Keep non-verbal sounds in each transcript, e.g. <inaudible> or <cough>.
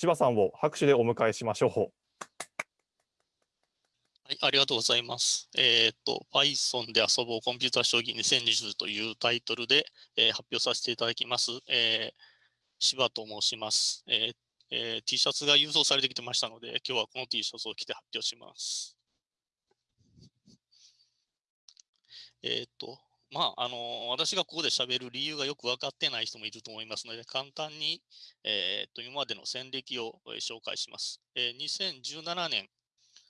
柴さんを拍手でお迎えしましょう。はい、ありがとうございます。えっ、と、Python で遊ぼうコンピューター将棋2020というタイトルで、えー、発表させていただきます。えー、柴と申します、えーえー。T シャツが郵送されてきてましたので、今日はこの T シャツを着て発表します。えっ、と、まあ、あの私がここで喋る理由がよく分かってない人もいると思いますので、簡単に、えー、と今までの戦歴を紹介します。えー、2017年、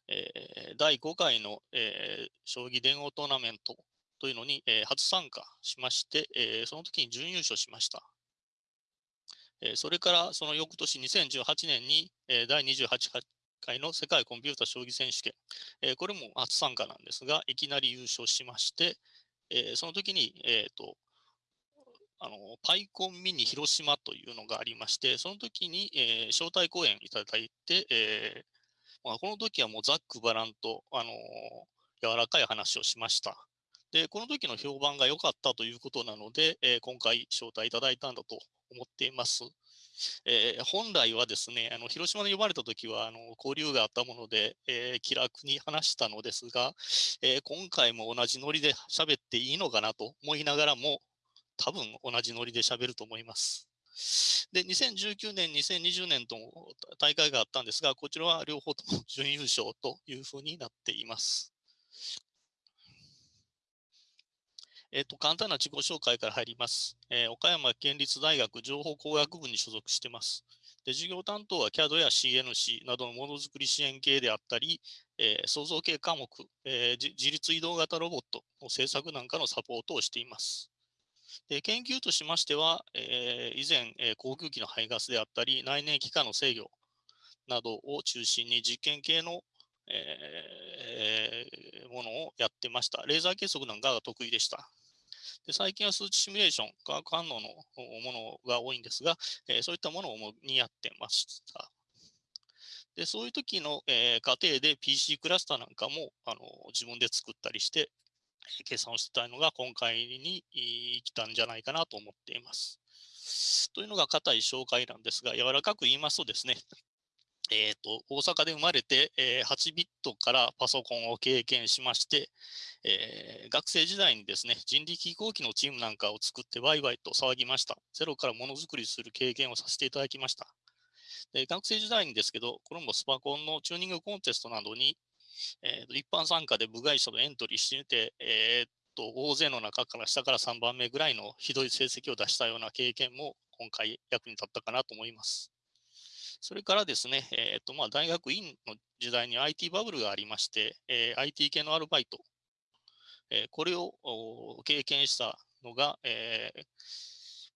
えー、第5回の、えー、将棋電王トーナメントというのに、えー、初参加しまして、えー、その時に準優勝しました。えー、それからその翌年2018年に、えー、第28回の世界コンピュータ将棋選手権、えー、これも初参加なんですが、いきなり優勝しまして、えー、その時に、えーと、あのパイコンミニ広島というのがありまして、その時に、えー、招待講演いただいて、えーまあ、この時はもうざっくばらんと、あの柔らかい話をしました。で、この時の評判が良かったということなので、えー、今回招待いただいたんだと思っています。えー、本来はですね、あの広島に呼ばれた時はあの交流があったもので、えー、気楽に話したのですが、えー、今回も同じノリで喋っていいのかなと思いながらも、多分同じノリで喋ると思います。で、2019年、2020年と大会があったんですが、こちらは両方とも準優勝というふうになっています。えっ、と、簡単な自己紹介から入ります。えー、岡山県立大学情報工学部に所属しています。で授業担当は CAD や CNC などのものづくり支援系であったり、えー、創造系科目、えー、自立移動型ロボットの制作なんかのサポートをしています。で研究としましては、えー、以前、えー、航空機の排ガスであったり、内燃機関の制御などを中心に実験系の、えー、ものをやってました。レーザー計測なんかが得意でした。で最近は数値シミュレーション、化学反応のものが多いんですが、え、そういったものを主にやってました。でそういう時の、えー、過程で PC クラスターなんかもあの自分で作ったりして、計算をしてたのが今回に来たんじゃないかなと思っています。というのが硬い紹介なんですが、柔らかく言いますとですね、えーと、大阪で生まれて、えー、8ビットからパソコンを経験しまして、えー、学生時代にですね、人力飛行機のチームなんかを作ってワイワイと騒ぎました。ゼロからものづくりする経験をさせていただきました。で学生時代にですけど、これもスパコンのチューニングコンテストなどに、えー、一般参加で部外者とエントリーしてみて、えーと、大勢の中から下から3番目ぐらいのひどい成績を出したような経験も今回役に立ったかなと思います。それからですね、えーとまあ、大学院の時代に IT バブルがありまして、えー、IT 系のアルバイト、えー、これを経験したのが、えー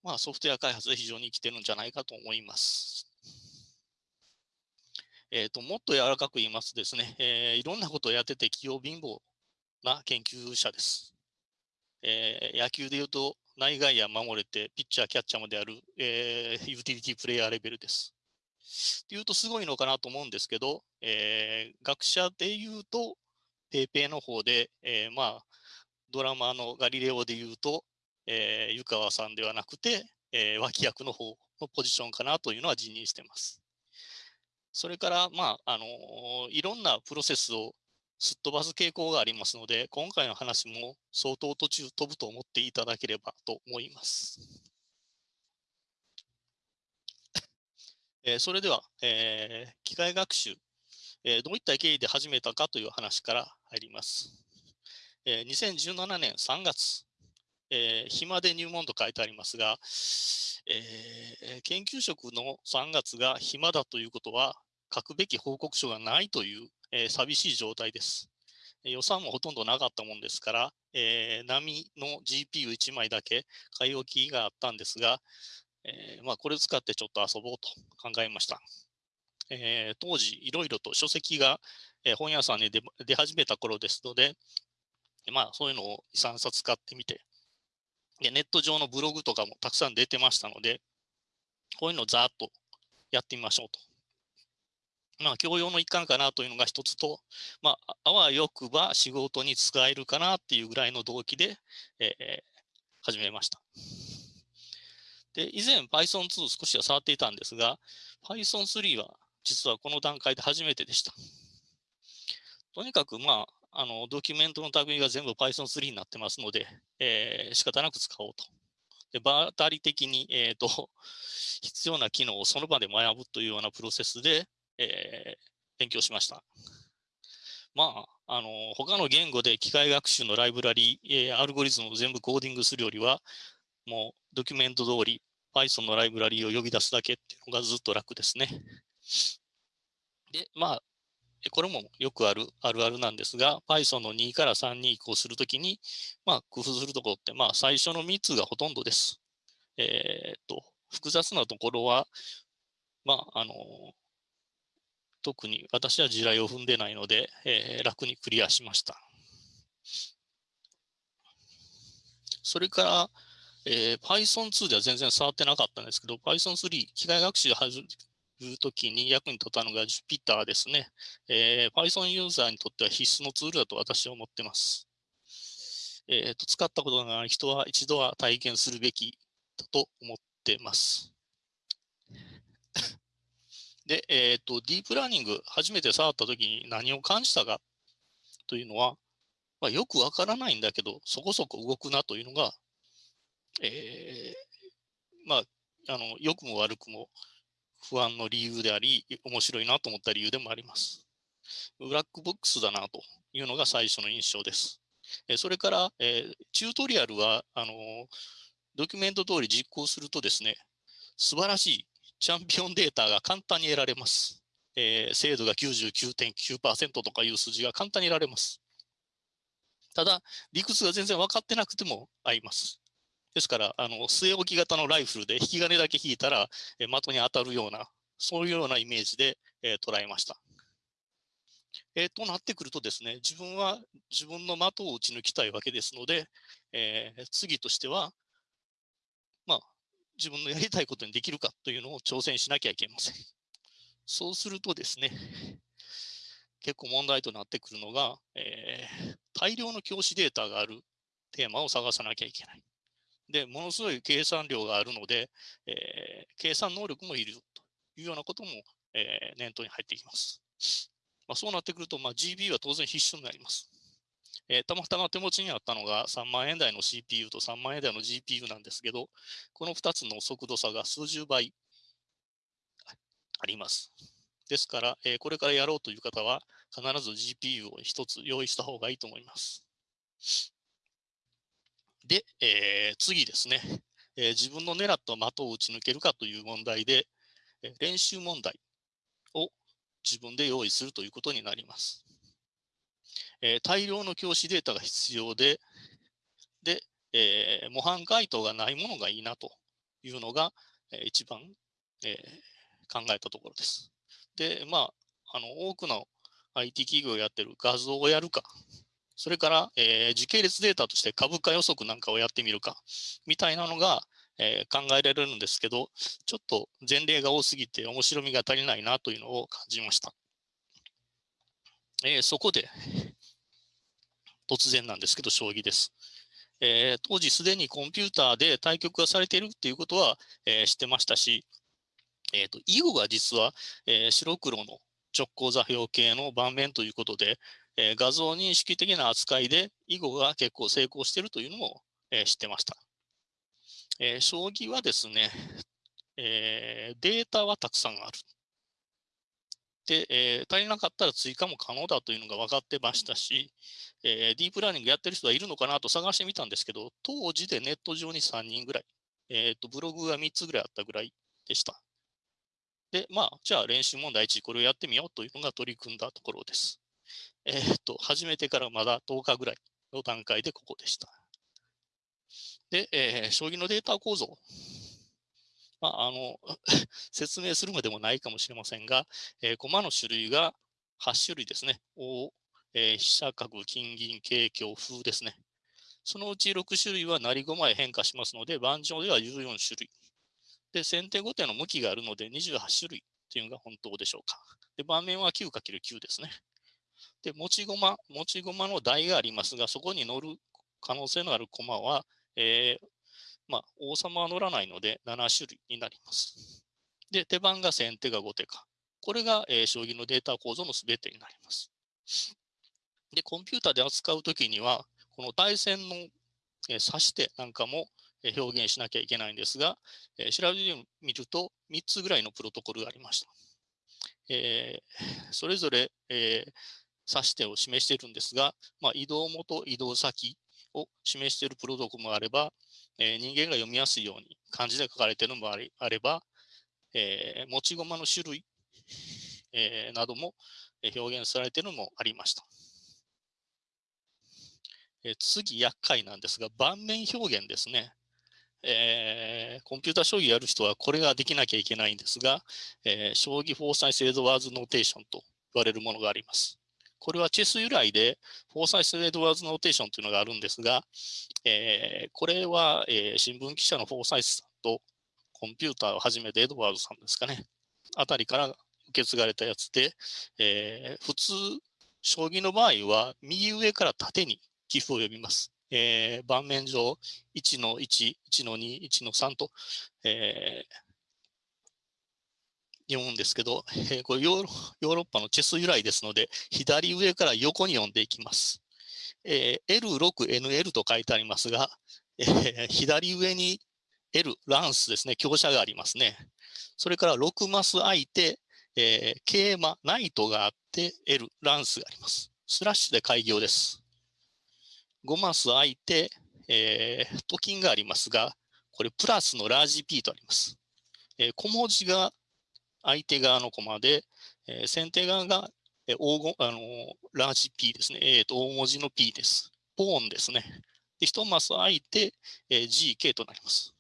まあ、ソフトウェア開発で非常に生きてるんじゃないかと思います。えーと、もっと柔らかく言いますとですね、えー、いろんなことをやってて器用貧乏な研究者です。えー、野球でいうと内外野守れて、ピッチャー、キャッチャーまである、えー、ユーティリティプレイヤーレベルです。っていうとすごいのかなと思うんですけど、えー、学者でいうと、ペーペーの方で、えー、まあ、ドラマのガリレオでいうと、えー、湯川さんではなくて、えー、脇役の方のポジションかなというのは自認してます。それから、まあ、あのいろんなプロセスをすっ飛ばす傾向がありますので、今回の話も相当途中飛ぶと思っていただければと思います。えー、それでは、えー、機械学習、えー、どういった経緯で始めたかという話から入ります。えー、2017年3月、えー、暇で入門と書いてありますが、えー、研究職の3月が暇だということは、書くべき報告書がないという、えー、寂しい状態です。予算もほとんどなかったもんですから、えー、波の GPU1 枚だけ買い置きがあったんですが、えー、まあ、これを使ってちょっと遊ぼうと考えました。えー、当時、いろいろと書籍が、え本屋さんに出始めた頃ですので、まあ、そういうのを、3冊買ってみてで、ネット上のブログとかもたくさん出てましたので、こういうのをざーっとやってみましょうと。まあ、教養の一環かなというのが一つと、まあ、あわよくば仕事に使えるかなっていうぐらいの動機で、えー、始めました。で、以前 Python2 少しは触っていたんですが、Python3 は実はこの段階で初めてでした。とにかく、まあ、あのドキュメントの類が全部 Python3 になってますので、えー、仕方なく使おうと。で場当たり的に、えーと、<laughs> 必要な機能をその場で学ぶというようなプロセスで、えー、勉強しました。まあ、あの他の言語で機械学習のライブラリ、えー、アルゴリズムを全部コーディングするよりは、もうドキュメント通り Python のライブラリーを呼び出すだけっていうのがずっと楽ですね。で、まあ、これもよくあるあるあるなんですが、Python の2から3に移行するときに、まあ、工夫するところって、まあ、最初の3つがほとんどです。えー、っと、複雑なところは、まあ、あの、特に私は地雷を踏んでないので、えー、楽にクリアしました。それから、えー、Python2 では全然触ってなかったんですけど、Python3、機械学習いうときに役に立ったのが Jupyter ですね、えー、Python ユーザーにとっては必須のツールだと私は思っています。えーと、使ったことがない人は一度は体験するべきだと思ってます。<laughs> で、えーと、ディープラーニング、初めて触ったときに何を感じたかというのは、まあ、よくわからないんだけど、そこそこ動くなというのが、えー、まあ、あの良くも悪くも不安の理由であり、面白いなと思った理由でもあります。ブラックボックスだなというのが最初の印象です。えそれから、えチュートリアルはあのドキュメント通り実行するとですね、素晴らしいチャンピオンデータが簡単に得られます。えー、精度が99.9%とかいう数字が簡単に得られます。ただ、理屈が全然分かってなくても合います。ですから、あの据え置き型のライフルで引き金だけ引いたら、え的に当たるような、そういうようなイメージで、え捉えました。えー、となってくるとですね、自分は自分の的を撃ち抜きたいわけですので、えー、次としては、まあ、自分のやりたいことにできるかというのを挑戦しなきゃいけません。そうするとですね、結構問題となってくるのが、えー、大量の教師データがあるテーマを探さなきゃいけない。で、ものすごい計算量があるので、えー、計算能力もいるというようなことも、えー、念頭に入ってきます。まあ、そうなってくると、まあ、GB は当然必須になります。えー、たまたま手持ちにあったのが3万円台の CPU と3万円台の GPU なんですけど、この2つの速度差が数十倍あります。ですから、えー、これからやろうという方は、必ず GPU を1つ用意した方がいいと思います。で、えー、次ですね、えー、自分の狙った的を撃ち抜けるかという問題で、え、練習問題を自分で用意するということになります。え大量の教師データが必要で、で、え模範解答がないものがいいなというのが、え一番、え考えたところです。で、まあ、あの多くの IT 企業をやってる画像をやるか、それから、えー、時系列データとして株価予測なんかをやってみるか、みたいなのが、えー、考えられるんですけど、ちょっと前例が多すぎて面白みが足りないなというのを感じました。えー、そこで、突然なんですけど、将棋です。えー、当時すでにコンピューターで対局がされているっていうことは、えー、知ってましたし、えーと、囲碁が実は、えー、白黒の直行座標系の盤面ということで、えー、画像認識的な扱いで囲碁が結構成功しているというのも、えー、知ってました。えー、将棋はですね、えデータはたくさんある。で、え足りなかったら追加も可能だというのが分かってましたし、えディープラーニングやってる人はいるのかなと探してみたんですけど、当時でネット上に3人ぐらい、えーと、ブログが3つぐらいあったぐらいでした。で、まあ、じゃあ練習問題1、これをやってみようというのが取り組んだところです。え、っと、始めてからまだ10日ぐらいの段階でここでした。で、えー、将棋のデータ構造。まあ、あの <laughs> 説明するまでもないかもしれませんが、えー、駒の種類が8種類ですね。王、えー、飛車角、金銀、桂、香、風ですね。そのうち6種類は成り駒へ変化しますので、盤上では14種類。で、先手後手の向きがあるので28種類というのが本当でしょうか。で、盤面は 9×9 ですね。で、持ち駒、持ち駒の台がありますが、そこに乗る可能性のある駒は、えー、まあ、王様は乗らないので7種類になります。で、手番が先手が後手か。これが、えー、将棋のデータ構造のすべてになります。で、コンピューターで扱うときには、この対戦の、えー、指し手なんかもえ表現しなきゃいけないんですが、えー、調べてみると3つぐらいのプロトコルがありました。えー、それぞれ、えー、指し手を示しているんですが、まあ、移動元、移動先を示しているプロトコルもあれば、えー、人間が読みやすいように漢字で書かれているのもあれば、えー、持ち駒の種類、えー、なども表現されているのもありました。え、次、厄介なんですが、盤面表現ですね。えー、コンピューター将棋やる人はこれができなきゃいけないんですが、えー、将棋 Forsyth-Edwards Notation と言われるものがあります。これはチェス由来で、 Forsyth-Edwards Notation というのがあるんですが、えー、これは、えー、新聞記者のフォーサイスさんとコンピューターを始めたエドワーズさんですかね、あたりから受け継がれたやつで、えー、普通、将棋の場合は右上から縦に寄付を読みます。えー、盤面上1の1、1の2、1の3と、えー、読むんですけど、えー、これヨーロッパのチェス由来ですので、左上から横に読んでいきます。えー、L6、NL と書いてありますが、えー、左上に L、ランスですね、強者がありますね。それから6マス空いて、えー、桂馬、ナイトがあって、L、ランスがあります。スラッシュで開業です。5マス空いて、えー、と金がありますが、これプラスのラージ P とあります。えー、小文字が相手側のコマで、えー、先手側が、えー、黄金あの、ラージ P ですね。えーと、大文字の P です。ポーンですね。で、1マス空いて、えー、GK となります。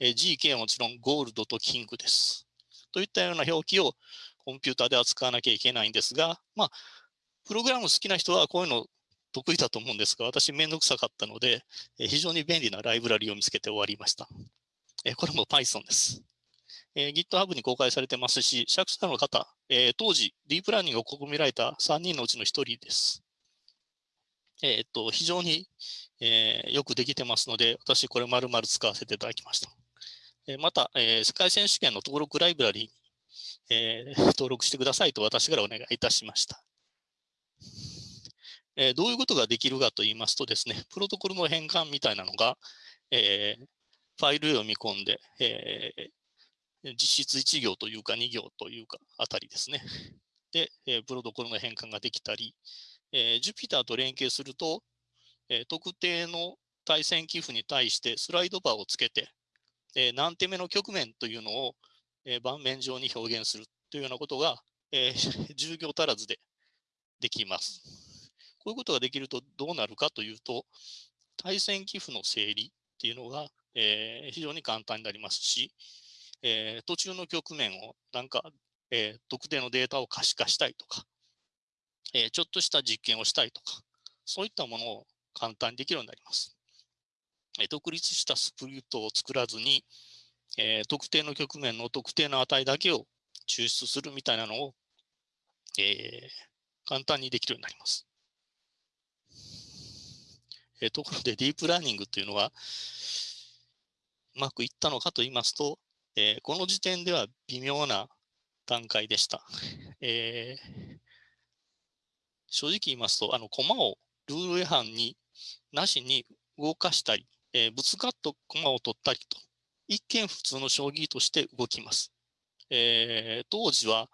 えー、GK はもちろんゴールドとキングです。といったような表記をコンピューターで扱わなきゃいけないんですが、まあ、プログラム好きな人はこういうの得意だと思うんですが、私めんどくさかったので、え非常に便利なライブラリを見つけて終わりました。えこれも Python です。え GitHub に公開されてますし、作者の方、え当時、ディープラーニングを試みられた3人のうちの1人です。えっと、非常に、えー、よくできてますので、私これ丸々使わせていただきました。えまた、えー、世界選手権の登録ライブラリーに、えー、登録してくださいと私からお願いいたしました。えー、どういうことができるかと言いますとですね、プロトコルの変換みたいなのが、えー、ファイルを見込んで、えー、実質1行というか2行というかあたりですね。<laughs> で、えプロトコルの変換ができたり、えー、Jupyter と連携すると、え特定の対戦寄付に対してスライドバーをつけて、え何手目の局面というのを、え盤面上に表現するというようなことが、え10行 <laughs> 足らずでできます。こういうことができるとどうなるかというと、対戦寄付の整理っていうのが、えー、非常に簡単になりますし、えー、途中の局面をなんか、えー、特定のデータを可視化したいとか、えちょっとした実験をしたいとか、そういったものを簡単にできるようになります。え独立したスプリットを作らずに、え特定の局面の特定の値だけを抽出するみたいなのを、え簡単にできるようになります。えところでディープラーニングというのは、うまくいったのかと言いますと、えー、この時点では微妙な段階でした。<laughs> えー、正直言いますと、あの、コマをルール違反になしに動かしたり、えー、ぶつかっとコマを取ったりと、一見普通の将棋として動きます。えー、当時は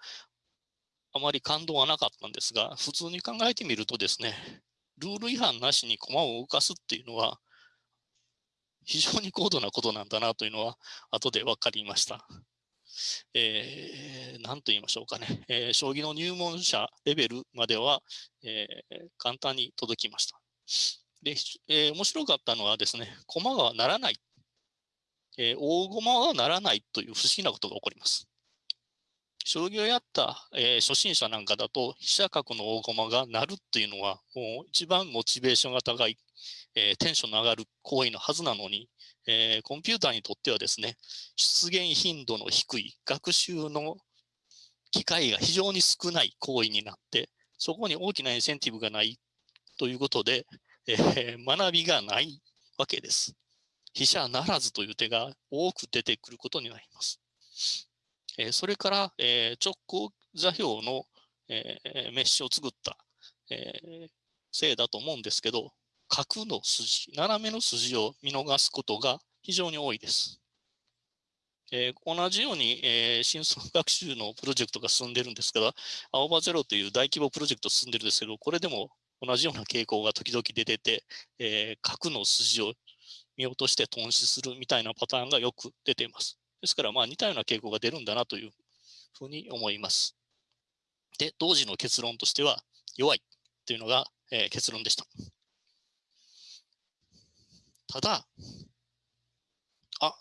あまり感動はなかったんですが、普通に考えてみるとですね、ルール違反なしに駒を動かすっていうのは、非常に高度なことなんだなというのは、後で分かりました。えー、何と言いましょうかね、えー、将棋の入門者レベルまでは、えー、簡単に届きました。で、えー、面白かったのはですね、駒がならない、えー、大駒はならないという不思議なことが起こります。将棋をやった、えー、初心者なんかだと、飛車角の大駒が鳴るっていうのは、もう一番モチベーションが高い、えー、テンションの上がる行為のはずなのに、えー、コンピューターにとってはですね、出現頻度の低い学習の機会が非常に少ない行為になって、そこに大きなインセンティブがないということで、え、学びがないわけです。飛車ならずという手が多く出てくることになります。えー、それから、えー、直行座標の、えー、メッシュを作った、えー、せいだと思うんですけど、角の筋、斜めの筋を見逃すことが非常に多いです。えー、同じように、えー、深層学習のプロジェクトが進んでるんですけど、青葉ゼロという大規模プロジェクト進んでるんですけど、これでも同じような傾向が時々出てて、えー、角の筋を見落として頓死するみたいなパターンがよく出ています。ですから、まあ似たような傾向が出るんだなというふうに思います。で、当時の結論としては、弱いというのが、えー、結論でした。ただ、あ、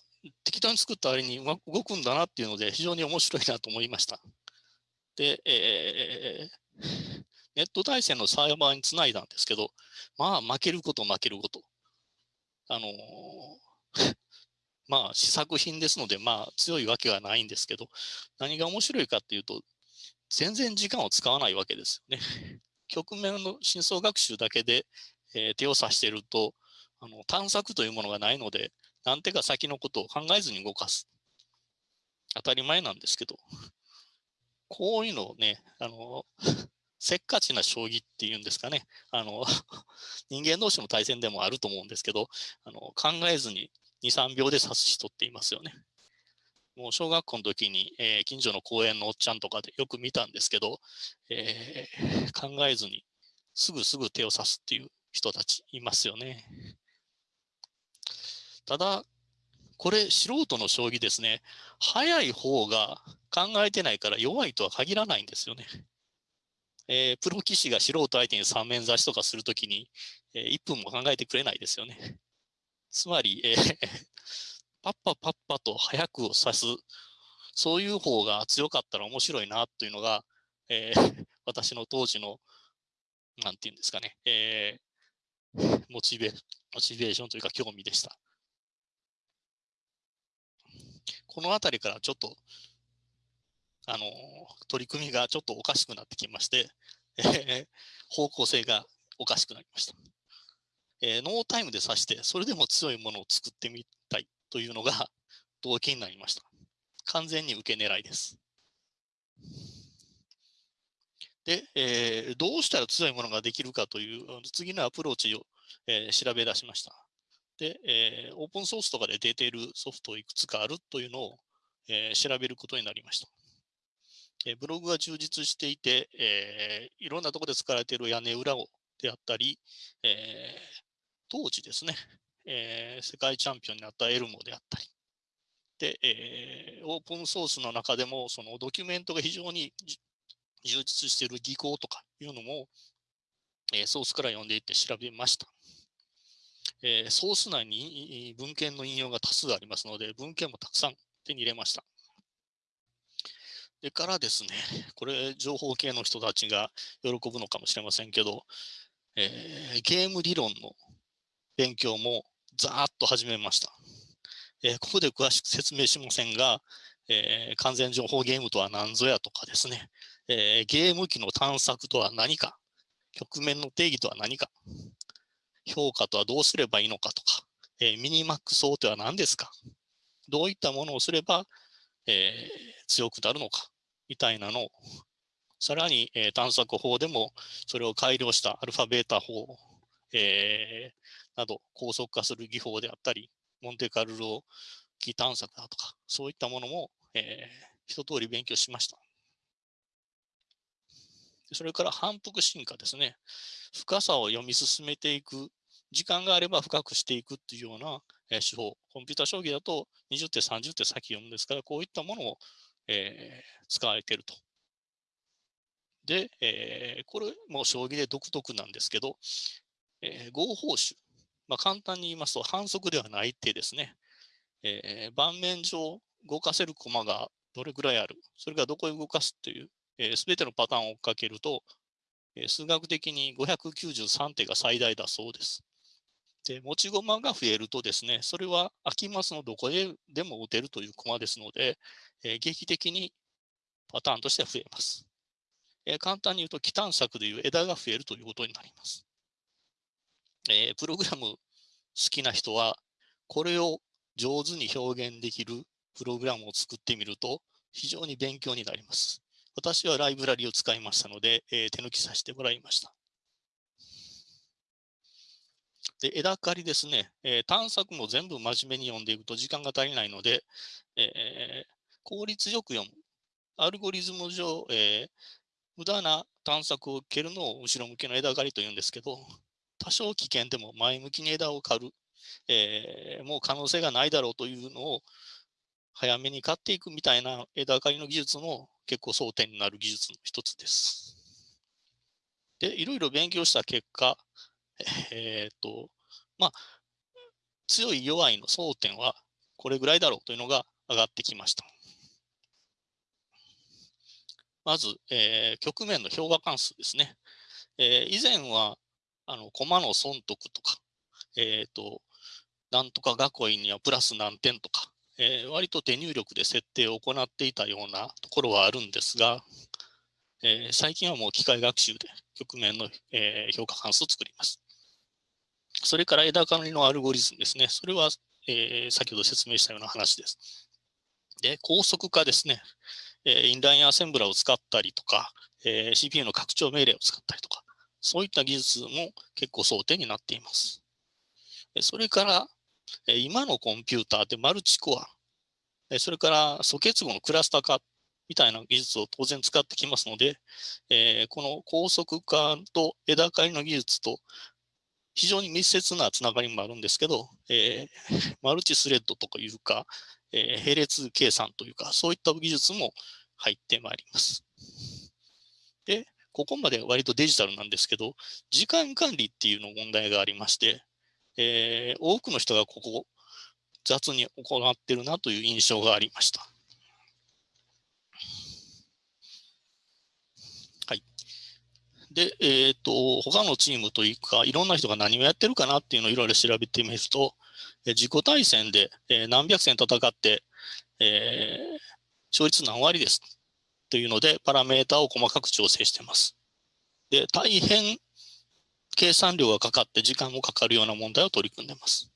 適当に作った割にうまく動くんだなっていうので、非常に面白いなと思いました。で、えー、ネット対戦のサーバーにつないだんですけど、まあ、負けること負けること。あのー、まあ、試作品ですので、まあ、強いわけはないんですけど、何が面白いかっていうと、全然時間を使わないわけですよね。<laughs> 局面の真相学習だけで、えー、手を指しているとあの、探索というものがないので、何手か先のことを考えずに動かす。当たり前なんですけど、こういうのをね、あの、<laughs> せっかちな将棋っていうんですかね、あの、<laughs> 人間同士の対戦でもあると思うんですけど、あの考えずに2、3秒で指す人っていますよね。もう小学校の時に、えー、近所の公園のおっちゃんとかでよく見たんですけど、えー、考えずにすぐすぐ手を指すっていう人たちいますよね。ただ、これ素人の将棋ですね。早い方が考えてないから弱いとは限らないんですよね。えー、プロ棋士が素人相手に三面指しとかするときに、えー、1分も考えてくれないですよね。つまり、えー、<laughs> パッパパッパと早くを指す、そういう方が強かったら面白いなというのが、えー、<laughs> 私の当時の、なんていうんですかね、えー、モチベモチベーションというか興味でした。この辺りからちょっと、あの、取り組みがちょっとおかしくなってきまして、えー、方向性がおかしくなりました。えー、ノータイムで指して、それでも強いものを作ってみたいというのが <laughs> 動機になりました。完全に受け狙いです。で、えー、どうしたら強いものができるかという次のアプローチを、えー、調べ出しました。で、えー、オープンソースとかで出ているソフトいくつかあるというのを、えー、調べることになりました。えー、ブログが充実していて、えー、いろんなところで使われている屋根裏をであったり、えー、当時ですね、えー、世界チャンピオンになったエルモであったり、で、えー、オープンソースの中でも、そのドキュメントが非常に充実している技巧とかいうのも、えー、ソースから読んでいって調べました。えー、ソース内に文献の引用が多数ありますので、文献もたくさん手に入れました。でからですね、これ、情報系の人たちが喜ぶのかもしれませんけど、えー、ゲーム理論の勉強もざーっと始めました。えー、ここで詳しく説明しませんが、えー、完全情報ゲームとは何ぞやとかですね、えー、ゲーム機の探索とは何か、局面の定義とは何か、評価とはどうすればいいのかとか、え、ミニマックスとは何ですか、どういったものをすれば、え、強くなるのか、みたいなのを、さらに、え、探索法でもそれを改良したアルファベータ法、えー、など高速化する技法であったり、モンテカルロ機探索だとか、そういったものも、えー、一通り勉強しました。それから反復進化ですね。深さを読み進めていく、時間があれば深くしていくっていうような、え手法。コンピュータ将棋だと20手、30手先読むんですから、こういったものを、えー、使われていると。で、えー、これも将棋で独特なんですけど、えー、合法手。まあ、簡単に言いますと反則ではない手ですね。えー、盤面上動かせる駒がどれぐらいある？それがどこへ動かすという、す、えー、べ、てのパターンを追っかけると、えー、数学的に593手が最大だそうです。で、持ち駒が増えるとですね、それは空きマスのどこででも打てるという駒ですので、えー、劇的にパターンとしては増えます。えー、簡単に言うと、気探索でいう枝が増えるということになります。えー、プログラム好きな人は、これを上手に表現できるプログラムを作ってみると非常に勉強になります。私はライブラリを使いましたので、えー、手抜きさせてもらいました。で枝刈りですね、えー、探索も全部真面目に読んでいくと時間が足りないので、えー、効率よく読む。アルゴリズム上、えー、無駄な探索を蹴るのを後ろ向きの枝刈りというんですけど、多少危険でも前向きに枝を刈る、えー、もう可能性がないだろうというのを早めに刈っていくみたいな枝刈りの技術も結構争点になる技術の一つです。で、いろいろ勉強した結果、えっ、と、まあ、強い弱いの争点はこれぐらいだろうというのが上がってきました。まず、えー、局面の評価関数ですね。えー、以前は、あの、コマの損得とか、えっ、ー、と、なんとか囲いにはプラス何点とか、えー、割と手入力で設定を行っていたようなところはあるんですが、えー、最近はもう機械学習で局面の、えー、評価関数を作ります。それから枝管理のアルゴリズムですね。それは、えー、先ほど説明したような話です。で、高速化ですね。えインラインアセンブラを使ったりとか、えー CPU の拡張命令を使ったりとか、そういった技術も結構争点になっています。それから、今のコンピューターでマルチコア、それから素結合のクラスター化みたいな技術を当然使ってきますので、この高速化と枝刈りの技術と非常に密接なつながりもあるんですけど、え、マルチスレッドとかいうか、え、並列計算というか、そういった技術も入ってまいります。で、ここまで割とデジタルなんですけど、時間管理っていうの問題がありまして、えー、多くの人がここ雑に行ってるなという印象がありました。はいで、えっ、ー、と、他のチームというか、いろんな人が何をやってるかなっていうのをいろいろ調べてみると、自己対戦で、何百戦戦って、えー、勝率何割ですというので、パラメータを細かく調整しています。で、大変計算量がかかって時間もかかるような問題を取り組んでいます。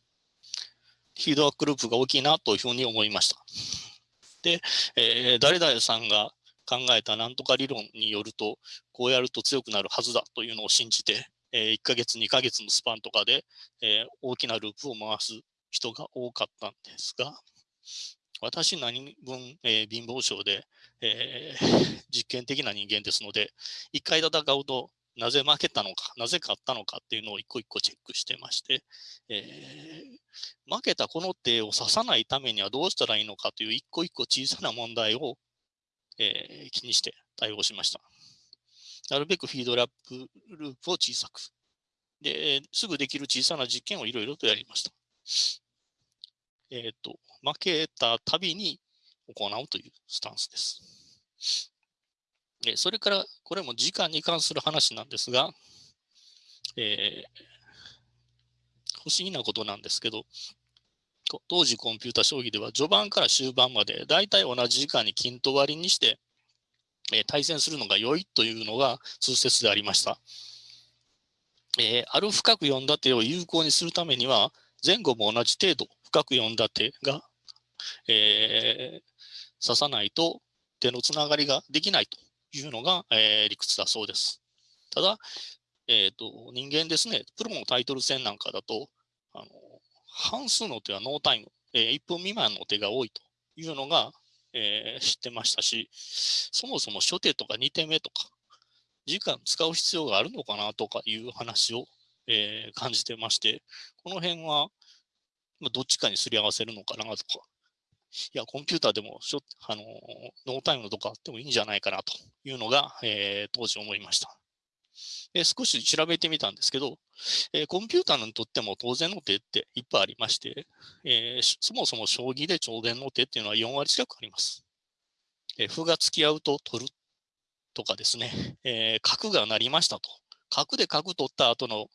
フィードバックループが大きいなというふうに思いました。で、えー、誰々さんが考えたなんとか理論によると、こうやると強くなるはずだというのを信じて、え1ヶ月、2ヶ月のスパンとかで、え大きなループを回す人が多かったんですが、私何分、えー、貧乏症で、えー、<laughs> 実験的な人間ですので、1回戦うとなぜ負けたのか、なぜ勝ったのかっていうのを一個一個チェックしてまして、えー、負けたこの手を指さないためにはどうしたらいいのかという一個一個小さな問題をえー、気にして対応しました。なるべくフィードラップループを小さく。で、すぐできる小さな実験をいろいろとやりました。えっ、と、負けたたびに行うというスタンスです。えそれから、これも時間に関する話なんですが、えー、不思議なことなんですけど、当時コンピュータ将棋では序盤から終盤まで大体同じ時間に均等割りにして、えー、対戦するのが良いというのが通説でありました。えー、ある深く読んだ手を有効にするためには前後も同じ程度深く読んだ手が、えー、指さないと手のつながりができないというのが、えー、理屈だそうです。ただ、えーと、人間ですね、プロのタイトル戦なんかだと、あの半数の手はノータイム、えー、1分未満の手が多いというのが、えー、知ってましたし、そもそも初手とか2手目とか、時間使う必要があるのかなとかいう話を、えー、感じてまして、この辺は、まあ、どっちかにすり合わせるのかなとか、いや、コンピューターでもしょあのノータイムのとかあってもいいんじゃないかなというのが、えー、当時思いました。え少し調べてみたんですけど、えー、コンピューターにとっても当然の手っていっぱいありまして、えー、そもそも将棋で超伝の手っていうのは4割近くあります。え、歩が付き合うと取るとかですね、え角が鳴りましたと。角で角取った後の、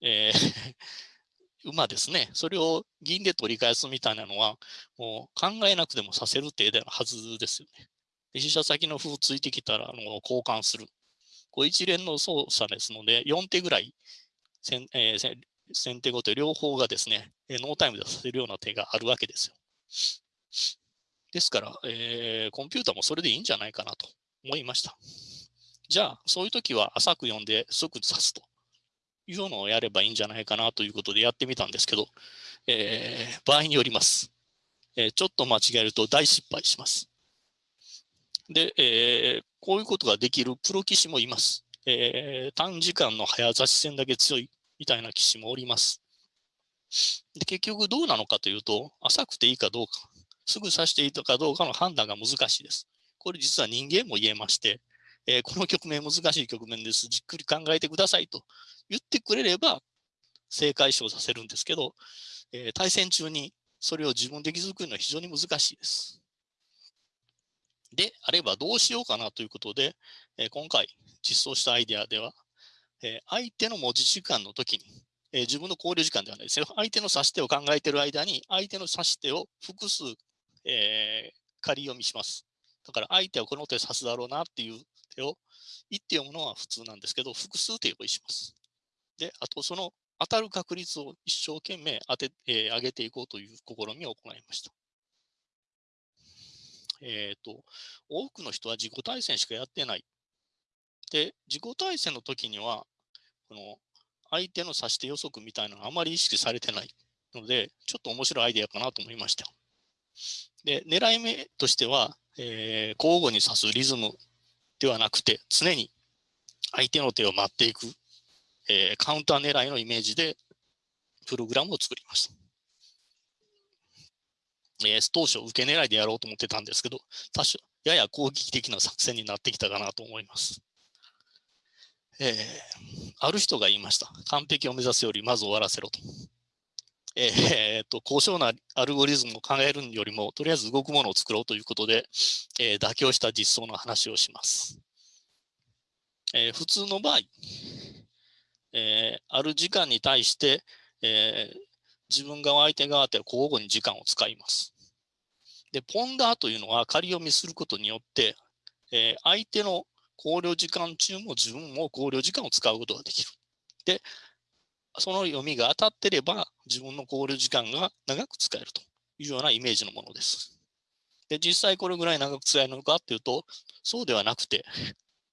え馬ですね、それを銀で取り返すみたいなのは、もう考えなくてもさせる手ではずですよね。飛車先の歩ついてきたらあの交換する。こう一連の操作ですので、4手ぐらいせん、えー、先手後手両方がですね、ノータイムでさせるような手があるわけですよ。ですから、えー、コンピューターもそれでいいんじゃないかなと思いました。じゃあ、そういう時は浅く読んで即指すというのをやればいいんじゃないかなということでやってみたんですけど、えー、場合によります。えー、ちょっと間違えると大失敗します。で、えー、こういうことができるプロ棋士もいます。えー、短時間の早指し戦だけ強いみたいな棋士もおります。で結局どうなのかというと、浅くていいかどうか、すぐ指していいかどうかの判断が難しいです。これ実は人間も言えまして、えー、この局面難しい局面です。じっくり考えてくださいと言ってくれれば正解賞させるんですけど、えー、対戦中にそれを自分で気づくのは非常に難しいです。であればどうしようかなということで、えー、今回実装したアイデアでは、え相手の文字時間の時に、え自分の考慮時間ではないですよ。相手の指し手を考えている間に、相手の指し手を複数、え仮読みします。だから相手はこの手指すだろうなっていう手を1手読むのは普通なんですけど、複数手用意します。で、あとその当たる確率を一生懸命当て、えー、上げていこうという試みを行いました。えっ、ー、と、多くの人は自己対戦しかやってない。で、自己対戦の時には、この相手の指し手予測みたいなのがあまり意識されてないので、ちょっと面白いアイデアかなと思いました。で、狙い目としては、えー、交互に指すリズムではなくて、常に相手の手を待っていく、えー、カウンター狙いのイメージでプログラムを作りました。えー、当初、受け狙いでやろうと思ってたんですけど、多少やや攻撃的な作戦になってきたかなと思います。えー、ある人が言いました。完璧を目指すよりまず終わらせろと。えー、と高尚なアルゴリズムを考えるよりも、とりあえず動くものを作ろうということで、えー、妥協した実装の話をします。えー、普通の場合、えある時間に対して、え自分側、相手側って交互に時間を使います。で、ポンダーというのは仮読みすることによって、え相手の考慮時間中も自分も考慮時間を使うことができる。で、その読みが当たってれば、自分の考慮時間が長く使えるというようなイメージのものです。で、実際これぐらい長く使えるのかっていうと、そうではなくて、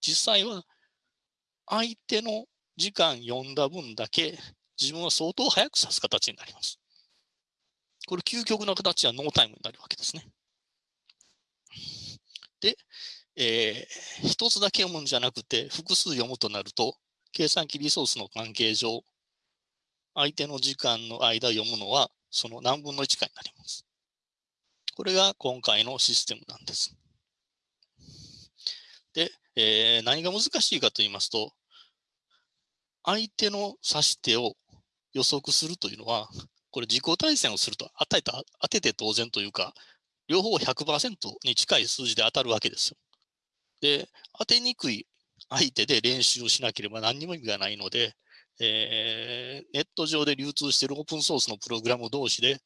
実際は相手の時間読んだ分だけ自分は相当早く指す形になります。これ究極の形はノータイムになるわけですね。で、えー、一つだけ読むんじゃなくて複数読むとなると、計算機リソースの関係上、相手の時間の間読むのはその何分の1かになります。これが今回のシステムなんです。で、えー、何が難しいかと言いますと、相手の指し手を予測するというのは、これ自己対戦をすると当てた当てて当然というか、両方100%に近い数字で当たるわけですよ。で、当てにくい相手で練習をしなければ何にも意味がないので、えー、ネット上で流通しているオープンソースのプログラム同士で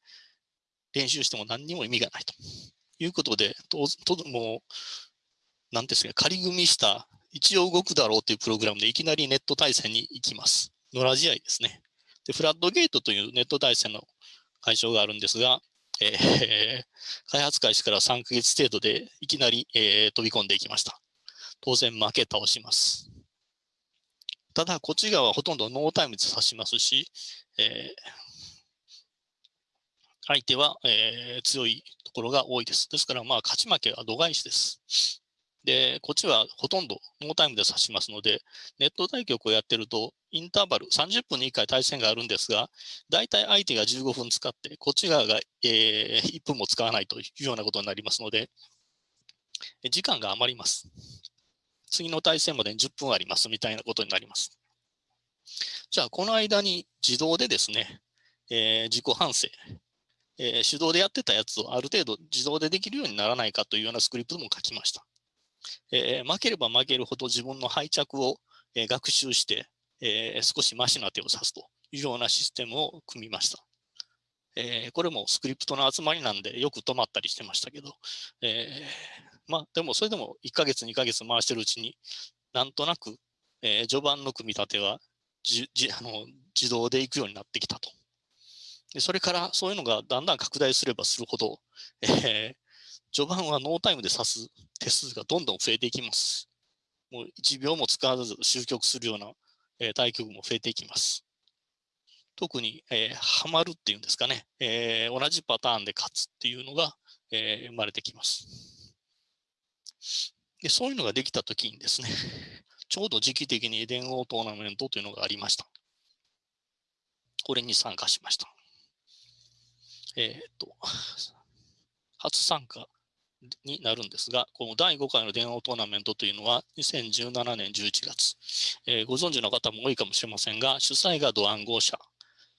練習しても何にも意味がないということで、とともう、なんですか、仮組みした一応動くだろうというプログラムでいきなりネット対戦に行きます。野良試合ですね。で、フラッドゲートというネット対戦の会場があるんですが、えー、開発開始から3ヶ月程度でいきなり、えー、飛び込んでいきました。当然負け倒します。ただ、こっち側はほとんどノータイムで指しますし、えー、相手は、え、強いところが多いです。ですから、まあ、勝ち負けは度外視です。で、こっちはほとんどノータイムで指しますので、ネット対局をやってると、インターバル、30分に1回対戦があるんですが、大体相手が15分使って、こっち側が、えー、1分も使わないというようなことになりますので、時間が余ります。次の対戦までに10分ありますみたいなことになります。じゃあ、この間に自動でですね、えー、自己反省、え、手動でやってたやつをある程度自動でできるようにならないかというようなスクリプトも書きました。えー、負ければ負けるほど自分の敗着を、えー、学習して、えー、少しマシな手を指すというようなシステムを組みました。えー、これもスクリプトの集まりなんでよく止まったりしてましたけど、えー、まあ、でもそれでも1ヶ月、2ヶ月回してるうちに、なんとなく、えー、序盤の組み立てはじじあの自動で行くようになってきたと。でそれからそういうのがだんだん拡大すればするほど、えー、序盤はノータイムで指す手数がどんどん増えていきます。もう1秒も使わず終局するような、えー、対局も増えていきます。特に、えー、ハマるっていうんですかね、えー、同じパターンで勝つっていうのが、えー、生まれてきます。でそういうのができたときにですね、<laughs> ちょうど時期的に電王トーナメントというのがありました。これに参加しました。えっ、と、初参加になるんですが、この第5回の電王トーナメントというのは2017年11月、えー、ご存知の方も多いかもしれませんが、主催がド暗号社、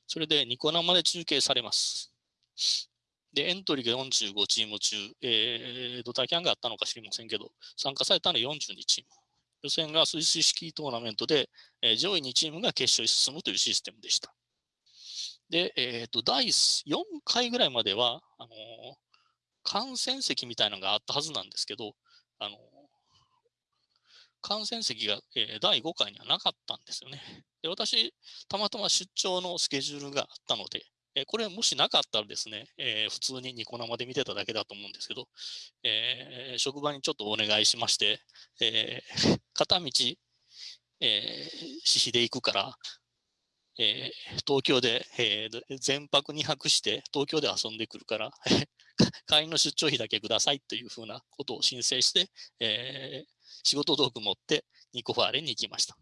それでニコ生で中継されます。で、エントリーが45チーム中、えー、ドタキャンがあったのか知りませんけど、参加されたのは42チーム。予選がスイス式トーナメントで、えー、上位2チームが決勝に進むというシステムでした。で、えっ、ー、と、第4回ぐらいまでは、あのー、観戦席みたいなのがあったはずなんですけど、あのー、観戦席が、え第5回にはなかったんですよね。で私、たまたま出張のスケジュールがあったので、えこれもしなかったらですね、え普通にニコ生で見てただけだと思うんですけど、えー職場にちょっとお願いしまして、え片道、えー、私費で行くから、え、東京で、えー、全泊2泊して東京で遊んでくるから <laughs> 会員の出張費だけくださいというふうなことを申請して、えー、仕事道具持ってニコファーレに行きました。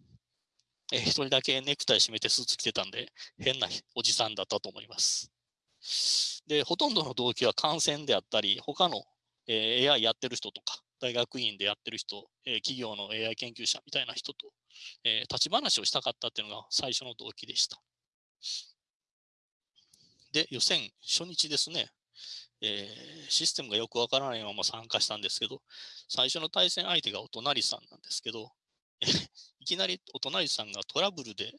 えー、一人だけネクタイ締めてスーツ着てたんで、変なおじさんだったと思います。で、ほとんどの動機は感染であったり、他の、えー、AI やってる人とか、大学院でやってる人、えー、企業の AI 研究者みたいな人と、えー、立ち話をしたかったっていうのが最初の動機でした。で、予選初日ですね、えー、システムがよくわからないまま参加したんですけど、最初の対戦相手がお隣さんなんですけど、<laughs> いきなりお隣さんがトラブルで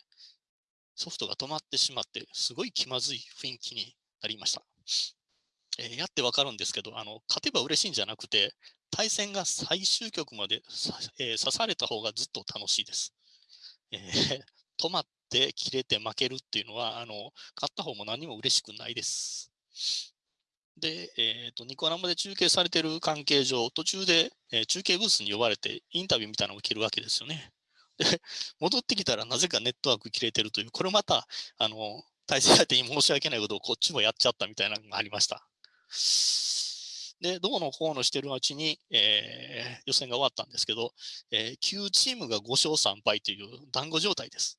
ソフトが止まってしまって、すごい気まずい雰囲気になりました。えー、やってわかるんですけど、あの勝てば嬉しいんじゃなくて、対戦が最終局まで、えー、刺された方がずっと楽しいです。えー、<laughs> 止まって切れて負けるっていうのは、あの勝った方も何も嬉しくないです。で、えーと、ニコ生で中継されてる関係上、途中で、えー、中継ブースに呼ばれてインタビューみたいなのを受けるわけですよね。で、<laughs> 戻ってきたらなぜかネットワーク切れてるという、これまた、あの、対戦相手に申し訳ないことをこっちもやっちゃったみたいなのがありました。で、どうのこうのしてるうちに、えー、予選が終わったんですけど、えー、9チームが5勝3敗という団子状態です。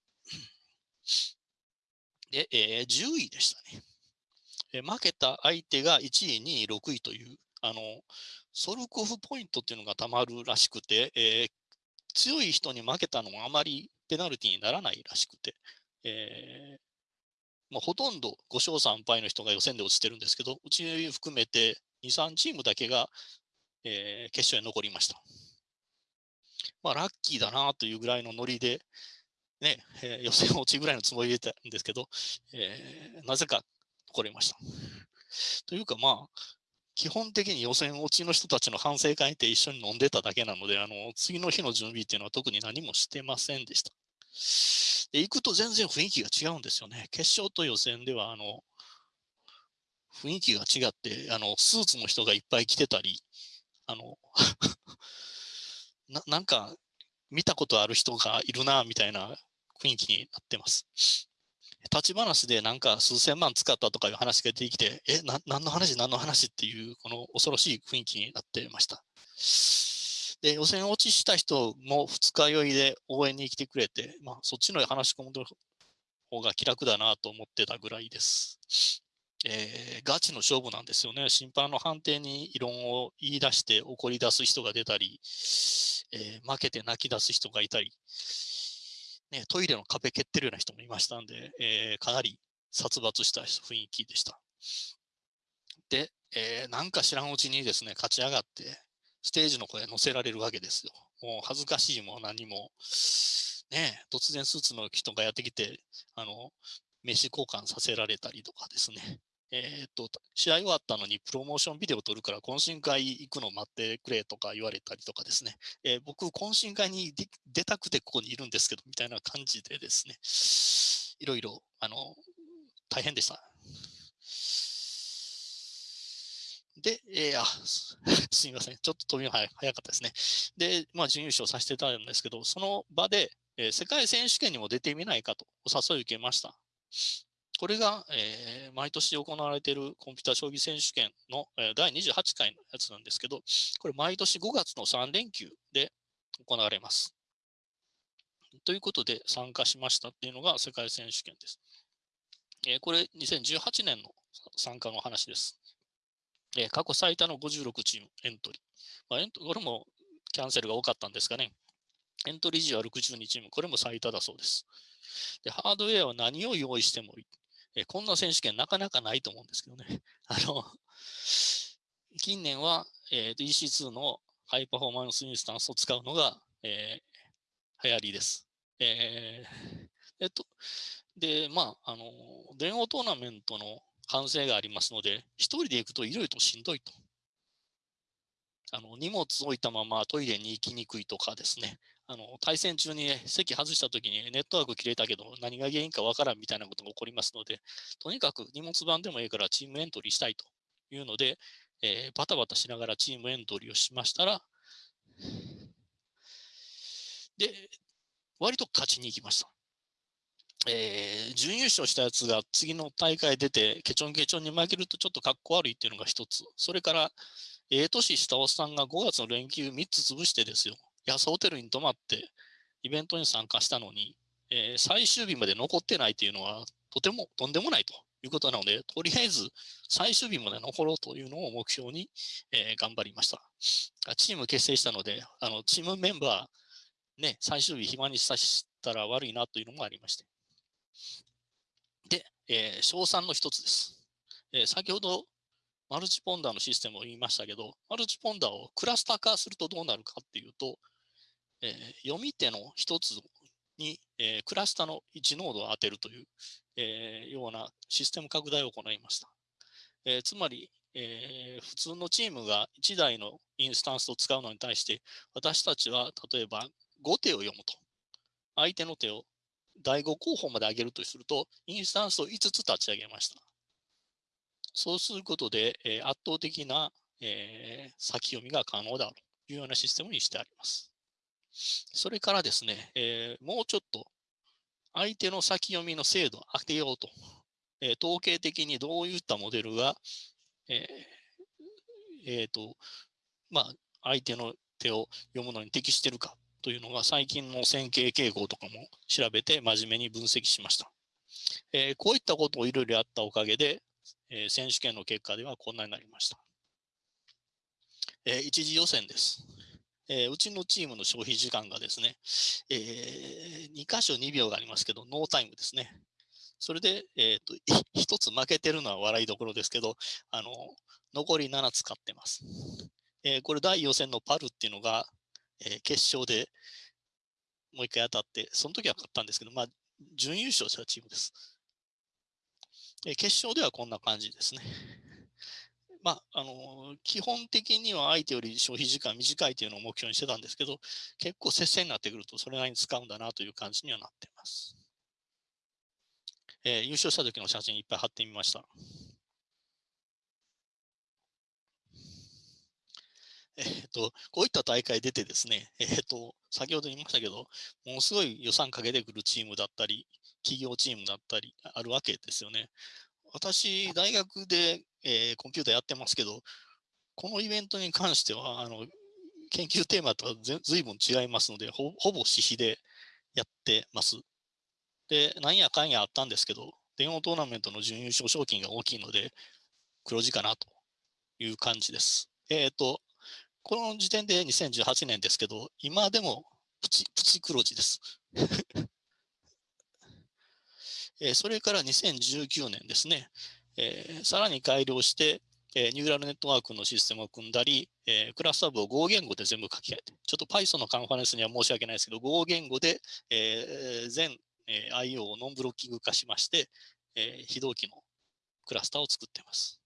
で、えー、10位でしたね。え負けた相手が1位、2位、6位という、あの、ソルコフポイントっていうのがたまるらしくて、えー、強い人に負けたのもあまりペナルティにならないらしくて、えー、まあ、ほとんど5勝3敗の人が予選で落ちてるんですけど、うち含めて2、3チームだけが、えー、決勝に残りました。まあ、ラッキーだなというぐらいのノリで、ね、えー、予選落ちぐらいのつもりでたんですけど、えー、なぜか残りました。というか、まあ、基本的に予選落ちの人たちの反省会って一緒に飲んでただけなので、あの次の日の準備っていうのは特に何もしてませんでした。で行くと全然雰囲気が違うんですよね。決勝と予選では、あの、雰囲気が違って、あの、スーツの人がいっぱい来てたり、あの、<laughs> ななんか、見たことある人がいるな、みたいな雰囲気になってます。立ち話でなんか数千万使ったとかいう話が出てきて、え、な何の話、何の話っていう、この恐ろしい雰囲気になってました。で、予選落ちした人も二日酔いで応援に来てくれて、まあ、そっちの話し込む方が気楽だなと思ってたぐらいです。えー、ガチの勝負なんですよね。審判の判定に異論を言い出して怒り出す人が出たり、えー、負けて泣き出す人がいたり、ね、トイレの壁蹴ってるような人もいましたんで、えー、かなり殺伐した雰囲気でした。で、えー、なんか知らんうちにですね、勝ち上がって、ステージの声乗せられるわけですよ。もう恥ずかしいも何も、ね、突然スーツの人がやってきて、あの、名刺交換させられたりとかですね。えー、っと、試合終わったのにプロモーションビデオ撮るから懇親会行くの待ってくれとか言われたりとかですね、えー、僕、懇親会に出たくてここにいるんですけど、みたいな感じでですね、いろいろ、あの、大変でした。で、えー、あ、すみません。ちょっと飛びが早かったですね。で、まあ、準優勝させていただいたんですけど、その場で、えー、世界選手権にも出てみないかとお誘い受けました。これが、えー、毎年行われているコンピュータ将棋選手権の、えー、第28回のやつなんですけど、これ毎年5月の3連休で行われます。ということで参加しましたっていうのが世界選手権です。えー、これ2018年の参加の話です。えー、過去最多の56チームエントリー。まあ、エントこれもキャンセルが多かったんですかね。エントリー時は62チーム、これも最多だそうです。でハードウェアは何を用意してもいい。え、こんな選手権なかなかないと思うんですけどね。<laughs> あの近年は、えー、EC2 のハイパフォーマンスインスタンスを使うのが、えー、流行りです。えー、えっと、で、まあ、あの、電王トーナメントの完成がありますので、一人で行くといろいろとしんどいと。あの荷物置いたままトイレに行きにくいとかですね、あの対戦中に、席外したときにネットワーク切れたけど何が原因かわからんみたいなことが起こりますので、とにかく荷物版でもいいからチームエントリーしたいというので、えー、バタバタしながらチームエントリーをしましたら、で、割と勝ちに行きました。えー、準優勝したやつが次の大会出て、ケチョンケチョンに負けるとちょっとかっこ悪いっていうのが一つ。それから、ええ、年したおっさんが5月の連休3つ潰してですよ、安ホテルに泊まってイベントに参加したのに、えー、最終日まで残ってないというのは、とてもとんでもないということなので、とりあえず最終日まで残ろうというのを目標に、えー、頑張りました。チーム結成したので、あのチームメンバー、ね、最終日暇にさせたら悪いなというのもありまして。で、えー、賞賛の一つです。えー、先ほどマルチポンダーのシステムを言いましたけど、マルチポンダーをクラスター化するとどうなるかっていうと、えー、読み手の一つに、えー、クラスターの1ノードを当てるという、えー、ようなシステム拡大を行いました。えー、つまり、えー、普通のチームが1台のインスタンスを使うのに対して、私たちは例えば5手を読むと。相手の手を第5候補まで上げるとすると、インスタンスを5つ立ち上げました。そうすることで、えー、圧倒的な、えー、先読みが可能だというようなシステムにしてあります。それからですね、えー、もうちょっと相手の先読みの精度を上げようと、え統計的にどういったモデルが、ええー、と、まあ、相手の手を読むのに適しているかというのが最近の線形傾向とかも調べて真面目に分析しました。えー、こういったことをいろいろやったおかげで、えー、選手権の結果ではこんなになりました。えー、一次予選です。えー、うちのチームの消費時間がですね、えー、2箇所2秒がありますけど、ノータイムですね。それで、えーと、1つ負けてるのは笑いどころですけど、あの残り7使ってます。えー、これ第予選のパルっていうのが、えー、決勝でもう一回当たって、その時は勝ったんですけど、まあ、準優勝したチームです。えー、決勝ではこんな感じですね。まあ、あの、基本的には相手より消費時間短いというのを目標にしてたんですけど、結構接戦になってくるとそれなりに使うんだなという感じにはなっています。えー、優勝した時の写真いっぱい貼ってみました。えっ、と、こういった大会出てですね、えっ、と、先ほど言いましたけど、ものすごい予算かけてくるチームだったり、企業チームだったりあるわけですよね。私、大学で、えー、コンピューターやってますけど、このイベントに関しては、あの研究テーマとはずいぶん違いますのでほ、ぼ私費でやってます。で、なんやかんやあったんですけど、電話トーナメントの準優勝賞金が大きいので、黒字かなという感じです。えっ、ー、と、この時点で2018年ですけど、今でもプチプチ黒字です。えそれから2019年ですね、え、さらに改良して、え、ニューラルネットワークのシステムを組んだり、え、クラスタブを Go 言語で全部書き換えて、ちょっと Python のカンファレンスには申し訳ないですけど、Go 言語で、え、全、え、IO をノンブロッキング化しまして、え、非同期のクラスターを作っています。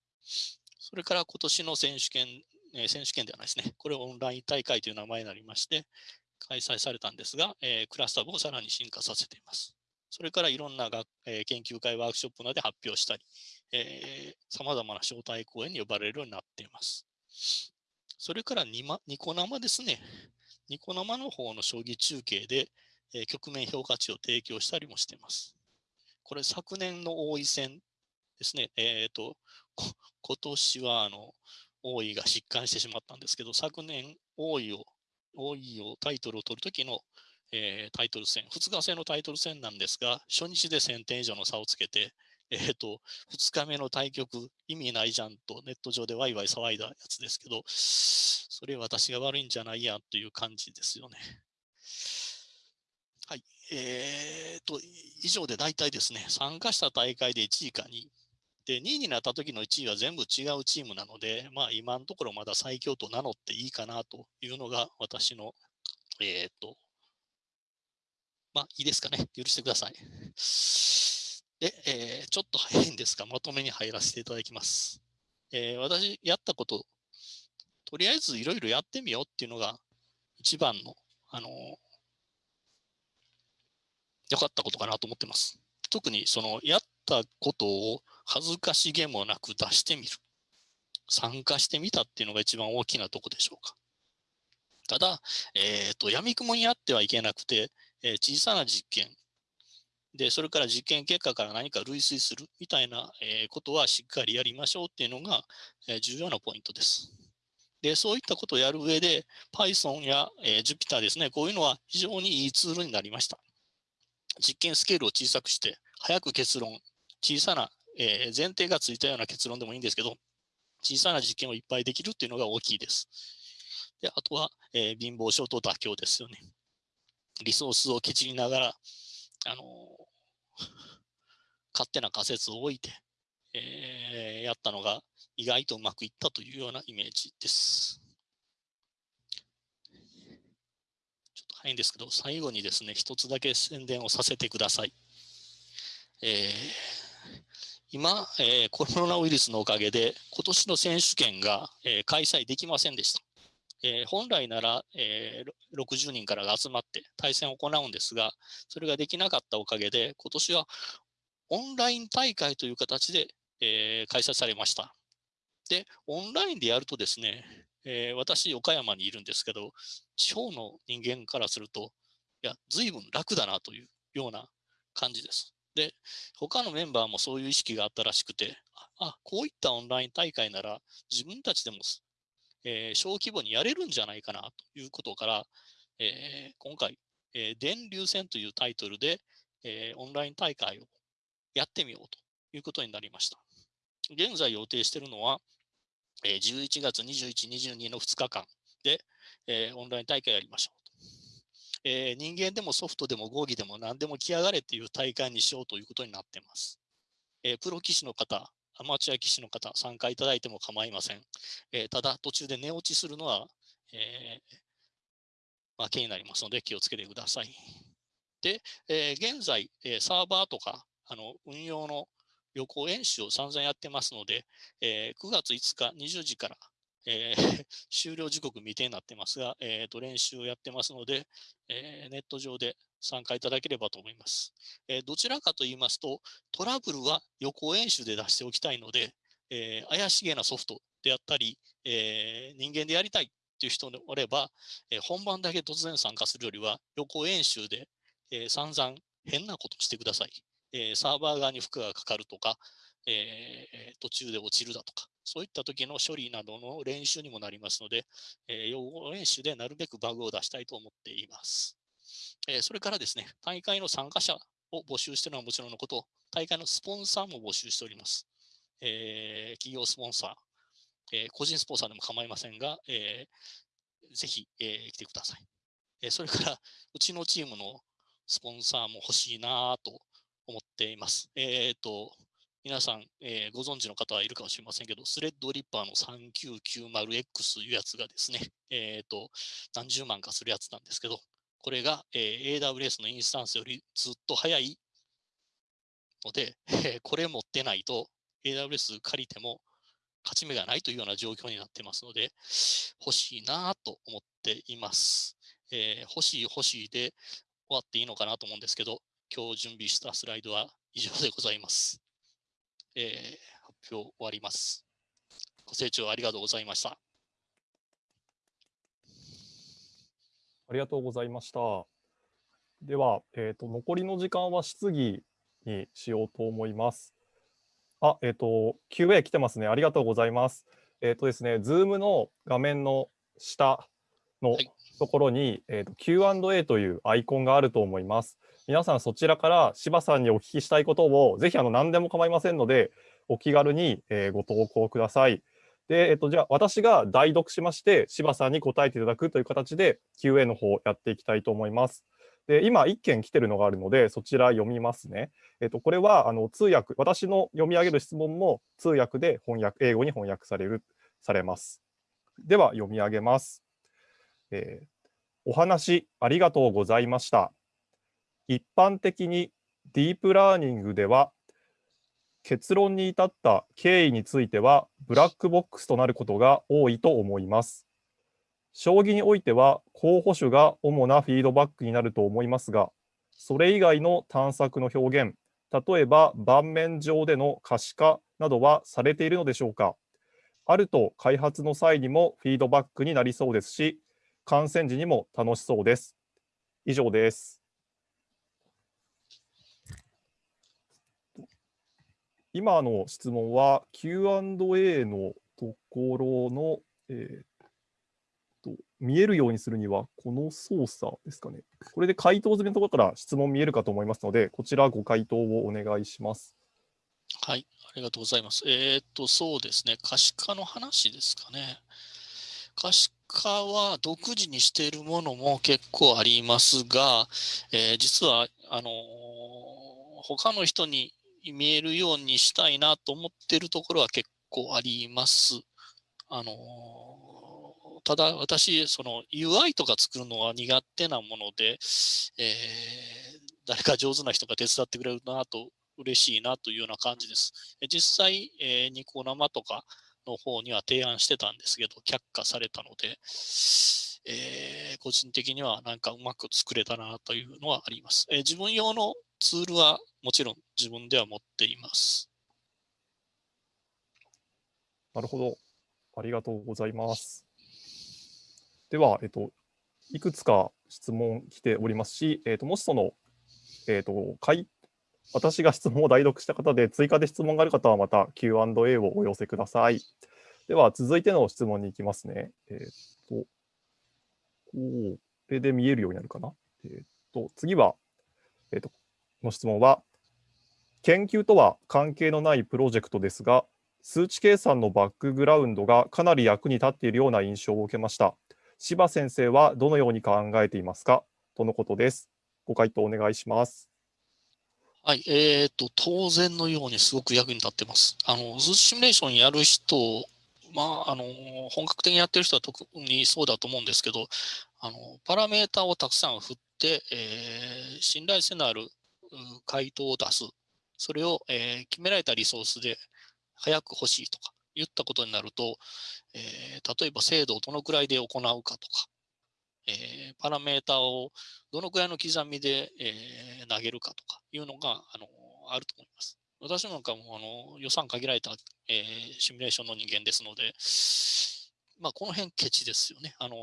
それから今年の選手権、え、選手権ではないですね。これオンライン大会という名前になりまして、開催されたんですが、え、クラスター部をさらに進化させています。それからいろんな学、えー、研究会、ワークショップなどで発表したり、さまざまな招待講演に呼ばれるようになっています。それからニマニコ生ですね。ニコ生の方の将棋中継で、えー、局面評価値を提供したりもしています。これ昨年の王位戦ですね。えっ、ー、と、今年はあの王位が疾患してしまったんですけど、昨年王位を、王位をタイトルを取るときの、えー、タイトル戦、2日制のタイトル戦なんですが、初日で1000点以上の差をつけて、えっ、ー、と、2日目の対局、意味ないじゃんとネット上でワイワイ騒いだやつですけど、それ私が悪いんじゃないやという感じですよね。はい。えー、と、以上で大体ですね、参加した大会で1位か2位。で、2位になった時の1位は全部違うチームなので、まあ今のところまだ最強と名乗っていいかなというのが私の、えっ、ー、と、まあいいですかね。許してください。で、えー、ちょっと早いんですが、まとめに入らせていただきます。えー、私、やったこと、とりあえずいろいろやってみようっていうのが一番の、あの良かったことかなと思ってます。特にそのやったことを恥ずかしげもなく出してみる。参加してみたっていうのが一番大きなとこでしょうか。ただ、えっ、ー、と、闇雲にあってはいけなくて、えー、小さな実験、で、それから実験結果から何か類推するみたいな、えー、ことはしっかりやりましょうっていうのが、えー、重要なポイントです。で、そういったことをやる上で、Python や、えー、Jupyter ですね、こういうのは非常にいいツールになりました。実験スケールを小さくして、早く結論、小さな、えー、前提がついたような結論でもいいんですけど、小さな実験をいっぱいできるっていうのが大きいです。で、あとは、えー、貧乏症と妥協ですよね。リソースをケチりながら、あの <laughs> 勝手な仮説を置いて、えー、やったのが意外とうまくいったというようなイメージです。ちょっと早いんですけど、最後にですね、一つだけ宣伝をさせてください。えー、今、えー、コロナウイルスのおかげで、今年の選手権が、えー、開催できませんでした。えー、本来なら、えー、60人からが集まって対戦を行うんですが、それができなかったおかげで、今年はオンライン大会という形で、えー、開催されました。で、オンラインでやるとですね、えー、私、岡山にいるんですけど、地方の人間からすると、いや、随分楽だなというような感じです。で、他のメンバーもそういう意識があったらしくて、あ、こういったオンライン大会なら自分たちでもえー、小規模にやれるんじゃないかなということから、えー、今回、えー、電流戦というタイトルで、えー、オンライン大会をやってみようということになりました。現在予定しているのは、えー、11月21、22の2日間で、えー、オンライン大会やりましょうと。えー、人間でもソフトでも合議でも何でも来やがれという大会にしようということになっています。えー、プロ棋士の方、アマチュア棋士の方、参加いただいても構いません。えー、ただ、途中で寝落ちするのは、えー、負けになりますので気をつけてください。で、えー、現在、えサーバーとかあの運用の予行演習を散々やってますので、え9月5日20時からえ、<laughs> 終了時刻未定になってますが、えーと、練習をやってますので、え、ネット上で参加いただければと思います、え、どちらかと言いますと、トラブルは予行演習で出しておきたいので、え怪しげなソフトであったり、え人間でやりたいという人でおれば、え本番だけ突然参加するよりは、予行演習で、え散々変なことしてください。えサーバー側に負荷がかかるとか、え途中で落ちるだとか、そういった時の処理などの練習にもなりますので、え用語練習でなるべくバグを出したいと思っています。えそれからですね、大会の参加者を募集しているのはもちろんのこと、大会のスポンサーも募集しております。えー、企業スポンサー、えー、個人スポンサーでも構いませんが、えー、ぜひ、え来てください。えそれから、うちのチームのスポンサーも欲しいなと思っています。えっ、と、皆さん、えー、ご存知の方はいるかもしれませんけど、スレッドリッパーの 3990X というやつがですね、えっ、ー、と、何十万かするやつなんですけど、これが、えー、AWS のインスタンスよりずっと速いので、えー、これ持ってないと AWS 借りても勝ち目がないというような状況になってますので、欲しいなと思っています。えー、欲しい欲しいで終わっていいのかなと思うんですけど、今日準備したスライドは以上でございます。えー、発表終わります。ご清聴ありがとうございました。ありがとうございました。では、えーと、残りの時間は質疑にしようと思います。あ、えっ、ー、と、QA 来てますね。ありがとうございます。えっ、ー、とですね、Zoom の画面の下のところに、はい、えーと、Q&A というアイコンがあると思います。皆さんそちらから柴さんにお聞きしたいことをぜひあの何でも構いませんので、お気軽に、えー、ご投稿ください。で、えっ、と、じゃあ私が代読しまして、柴さんに答えていただくという形で QA の方やっていきたいと思います。で今、1件来てるのがあるので、そちら読みますね。えっと、これはあの通訳、私の読み上げる質問も通訳で翻訳、英語に翻訳される、されます。では、読み上げます。えー、お話ありがとうございました。一般的にディープラーニングでは、結論に至った経緯については、ブラックボックスとなることが多いと思います。将棋においては候補手が主なフィードバックになると思いますが、それ以外の探索の表現、例えば盤面上での可視化などはされているのでしょうかあると開発の際にもフィードバックになりそうですし、観戦時にも楽しそうです。以上です。今の質問は Q&A のところの、えー、と見えるようにするには、この操作ですかね。これで回答済みのところから質問見えるかと思いますので、こちらご回答をお願いします。はい、ありがとうございます。えー、っと、そうですね、可視化の話ですかね。可視化は独自にしているものも結構ありますが、えー、実は、あのー、他の人に見えるようにしたいなと思ってるところは結構あります。あのただ私、その UI とか作るのは苦手なもので、えー、誰か上手な人が手伝ってくれるなと嬉しいなというような感じです。実際、えー、ニコ生とかの方には提案してたんですけど、却下されたので、えー、個人的にはなんかうまく作れたなというのはあります。えー、自分用のツールはもちろん自分では持っています。なるほど。ありがとうございます。では、えっと、いくつか質問来ておりますし、えっと、もしその、えっと、私が質問を代読した方で追加で質問がある方はまた Q&A をお寄せください。では、続いての質問に行きますね。えっと、これで見えるようになるかな。えっと、次は、えっと、の質問は、研究とは関係のないプロジェクトですが、数値計算のバックグラウンドがかなり役に立っているような印象を受けました。柴先生はどのように考えていますか？とのことです。ご回答お願いします。はい、えーと、当然のようにすごく役に立ってます。あの、図シミュレーションやる人、まあ、あの、本格的にやってる人は特にそうだと思うんですけど、あの、パラメータをたくさん振って、えー、信頼性のある回答を出す。それを、えー、決められたリソースで早く欲しいとか、言ったことになると、えー、例えば精度をどのくらいで行うかとか、えー、パラメータをどのくらいの刻みで、え、投げるかとかいうのがあのあると思います。私なんかもあの予算限られた、えー、シミュレーションの人間ですので、まあ、この辺ケチですよね。あの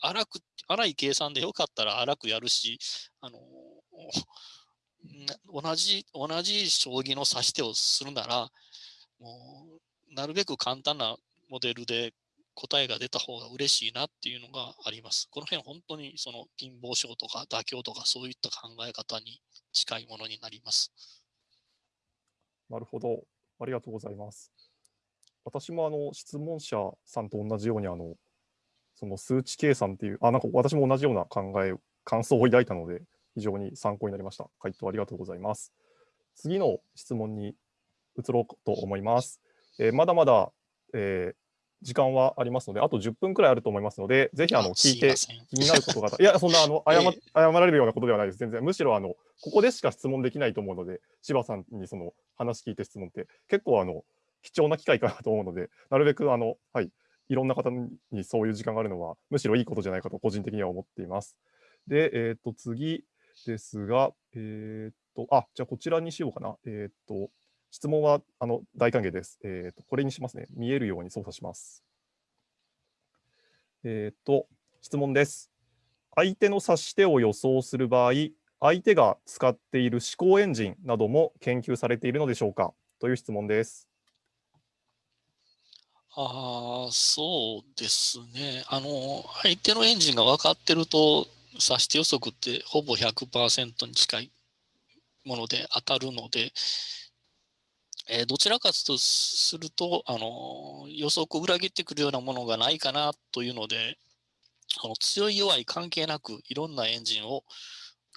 荒く荒い計算でよかったら荒くやるし、あの同じ同じ将棋の指し手をするなら、もうなるべく簡単なモデルで答えが出た方が嬉しいなっていうのがあります。この辺本当にその貧乏症とか妥協とかそういった考え方に近いものになります。なるほど。ありがとうございます。私もあの質問者さんと同じようにあのその数値計算っていう、あ、なんか私も同じような考え、感想を抱いたので非常に参考になりました。回答ありがとうございます。次の質問に移ろうと思います。えー、まだまだ、えー、時間はありますので、あと10分くらいあると思いますので、ぜひあの聞いて気になることがあった。いや、そんなあの <laughs> 謝謝られるようなことではないです。全然。むしろあのここでしか質問できないと思うので、柴さんにその話聞いて質問って結構あの貴重な機会かなと思うので、なるべくあの、はい、いろんな方にそういう時間があるのは、むしろいいことじゃないかと個人的には思っています。で、えっ、と、次ですが、えっ、と、あ、じゃあこちらにしようかな。えっ、と、質問はあの大歓迎です。えっ、と、これにしますね。見えるように操作します。えっ、と、質問です。相手の指し手を予想する場合、相手が使っている思考エンジンなども研究されているのでしょうか？という質問です。ああ、そうですね。あの、相手のエンジンが分かってると、指し手予測ってほぼ100%に近いもので当たるので、えーどちらかとすると、あの、予測を裏切ってくるようなものがないかなというので、あの強い弱い関係なく、いろんなエンジンを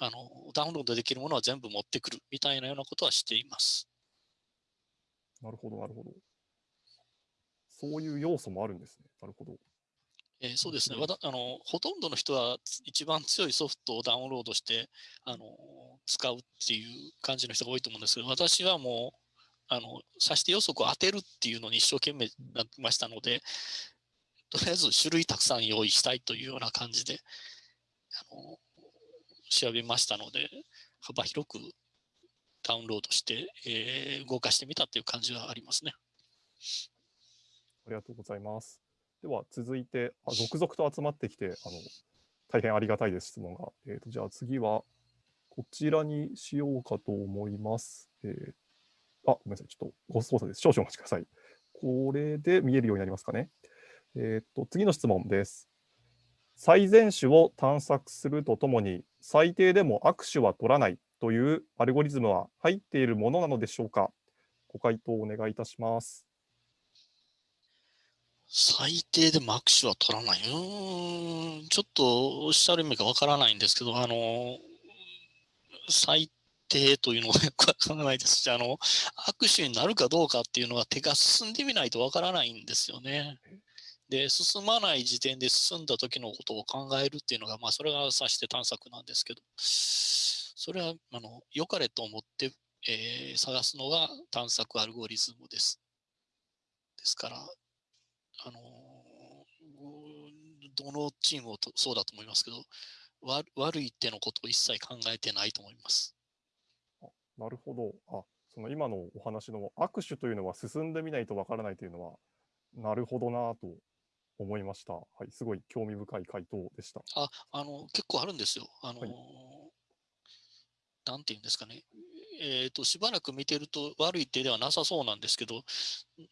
あのダウンロードできるものは全部持ってくるみたいなようなことはしています。なるほど、なるほど。そういう要素もあるんですね。なるほど。えーそうですねわたあの。ほとんどの人はつ一番強いソフトをダウンロードしてあの使うっていう感じの人が多いと思うんですけど、私はもうあの指し手予測を当てるっていうのに一生懸命なってましたので、とりあえず種類たくさん用意したいというような感じであの調べましたので、幅広くダウンロードして、えー動かしてみたという感じはありますね。ありがとうございます。では続いて、あ続々と集まってきて、あの大変ありがたいです、質問が。えーとじゃあ次は、こちらにしようかと思います。えーあ、ごめんなさい、ちょっとご操作です。少々お待ちください。これで見えるようになりますかね。えーと次の質問です。最善手を探索するとともに、最低でも握手は取らないというアルゴリズムは入っているものなのでしょうか。ご回答お願いいたします。最低でも握手は取らない。うん、ちょっとおっしゃる意味がわからないんですけど、あの、最低というのがよくわからないですし、あの、握手になるかどうかっていうのは手が進んでみないとわからないんですよね。で、進まない時点で進んだ時のことを考えるっていうのが、まあ、それが指して探索なんですけど、それは、あの、良かれと思って、えー探すのが探索アルゴリズムです。ですから、あのどのチームもとそうだと思いますけど、わ悪いってのことを一切考えてないと思います。なるほど。あ、その今のお話の握手というのは進んでみないとわからないというのは、なるほどなと思いました。はい、すごい興味深い回答でした。あ、あの、結構あるんですよ。あの、はいなんていうんですかね。えっ、と、しばらく見てると悪い手ではなさそうなんですけど、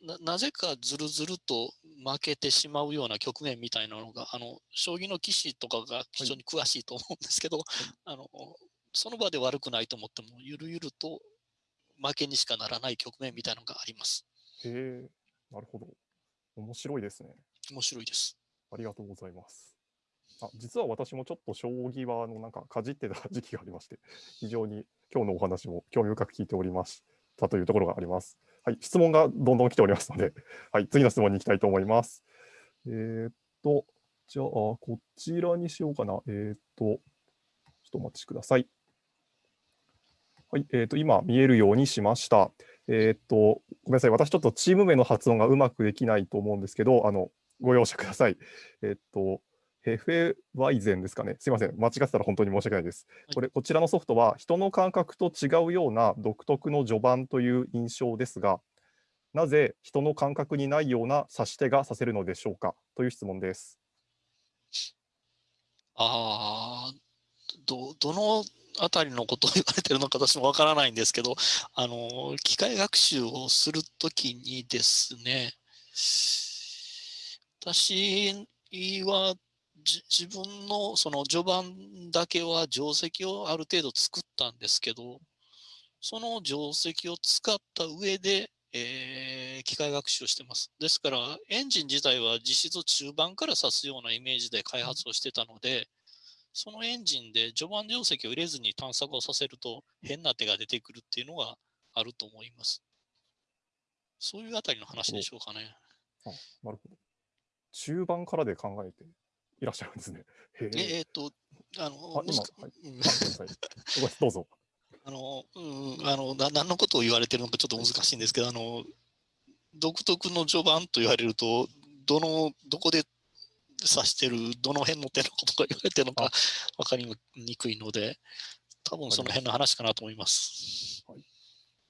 ななぜかずるずると負けてしまうような局面みたいなのが、あの、将棋の棋士とかが非常に詳しいと思うんですけど、あの、その場で悪くないと思っても、ゆるゆると負けにしかならない局面みたいなのがあります。へえ、なるほど。面白いですね。面白いです。ありがとうございます。あ、実は私もちょっと将棋はあのなんかかじってた時期がありまして、非常に今日のお話も興味深く聞いておりましたというところがあります。はい、質問がどんどん来ておりますので、<laughs> はい、次の質問に行きたいと思います。えーっと、じゃあ、こちらにしようかな。えーっと、ちょっとお待ちください。はい、えーっと、今見えるようにしました。えーっと、ごめんなさい、私ちょっとチーム名の発音がうまくできないと思うんですけど、あの、ご容赦ください。えっと、ヘフェワイゼンですかね。すいません。間違ってたら本当に申し訳ないです。はいこれ、こちらのソフトは人の感覚と違うような独特の序盤という印象ですが、なぜ人の感覚にないような指し手が指せるのでしょうかという質問です。ああ、ど、どのあたりのことを言われてるのか私もわからないんですけど、あの、機械学習をするときにですね、私はじ自分のその序盤だけは定石をある程度作ったんですけど、その定石を使った上で、えー機械学習をしてます。ですから、エンジン自体は実質中盤から指すようなイメージで開発をしてたので、そのエンジンで序盤定石を入れずに探索をさせると変な手が出てくるっていうのがあると思います。そういうあたりの話でしょうかね。あなるほど。中盤からで考えていらっしゃるんですね。へえ。ええーっと、あの、どうぞ。<laughs> あの、うん、あの、な何のことを言われてるのかちょっと難しいんですけど、あの、独特の序盤と言われると、どの、どこで指してる、どの辺の手のことが言われてるのか分かりにくいので、多分その辺の話かなと思います。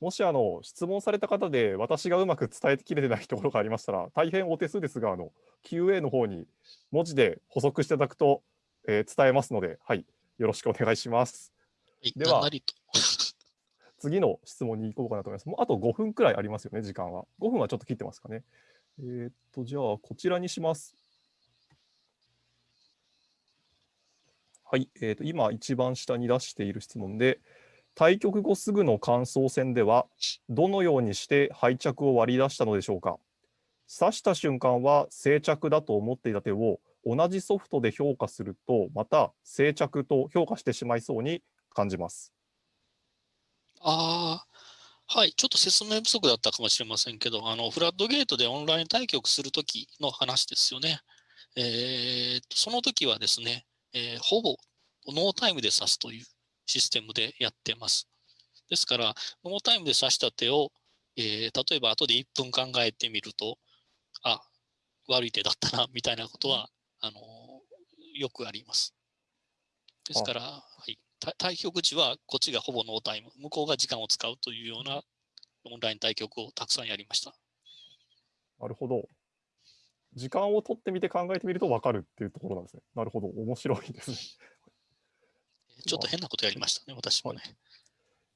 もしあの質問された方で私がうまく伝えきれてないところがありましたら大変お手数ですがあの QA の方に文字で補足していただくと、えー伝えますので、はい、よろしくお願いします。はい、では。次の質問に行こうかなと思います。もうあと5分くらいありますよね、時間は。5分はちょっと切ってますかね。えーっと、じゃあ、こちらにします。はい、えーっと、今、一番下に出している質問で、対局後すぐの感想戦では、どのようにして敗着を割り出したのでしょうか？指した瞬間は静着だと思っていた手を同じソフトで評価すると、また静着と評価してしまいそうに感じます。ああ、はい、ちょっと説明不足だったかもしれませんけど、あの、フラットゲートでオンライン対局するときの話ですよね。えーと、その時はですね、えーほぼノータイムで指すというシステムでやってます。ですから、ノータイムで指した手を、えー例えば後で1分考えてみると、あ、悪い手だったな、みたいなことは、あのよくあります。ですから、はい、た対局時はこっちがほぼノータイム、向こうが時間を使うというようなオンライン対局をたくさんやりました。なるほど。時間を取ってみて考えてみると分かるっていうところなんですね。なるほど。面白いですね。ちょっと変なことやりましたね、私もね。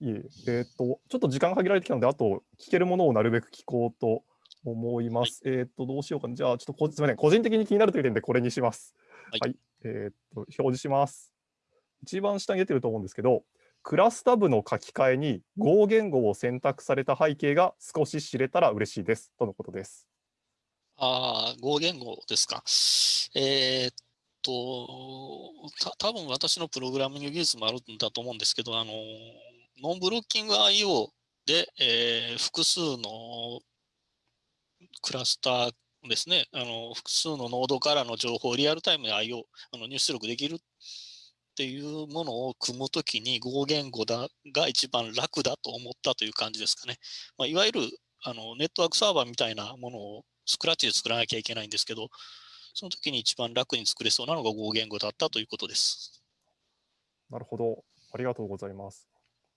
いえ、えーっと、ちょっと時間が限られてきたので、あと聞けるものをなるべく聞こうと思います。えーっと、どうしようかな。じゃあ、ちょっとこすみません。個人的に気になるという点でこれにします。はいえーっと、表示します。一番下に出てると思うんですけど、クラスタブの書き換えに合言語を選択された背景が少し知れたら嬉しいです。とのことです。ああ、合言語ですか。えーっと、た多分私のプログラミング技術もあるんだと思うんですけど、あの、ノンブロッキング IO で、えー複数のクラスターですね、あの複数のノードからの情報をリアルタイムで IO、あの入出力できるっていうものを組むときに合言語だが一番楽だと思ったという感じですかね。まあ、いわゆるあのネットワークサーバーみたいなものをスクラッチで作らなきゃいけないんですけど、その時に一番楽に作れそうなのが合言語だったということです。なるほど。ありがとうございます。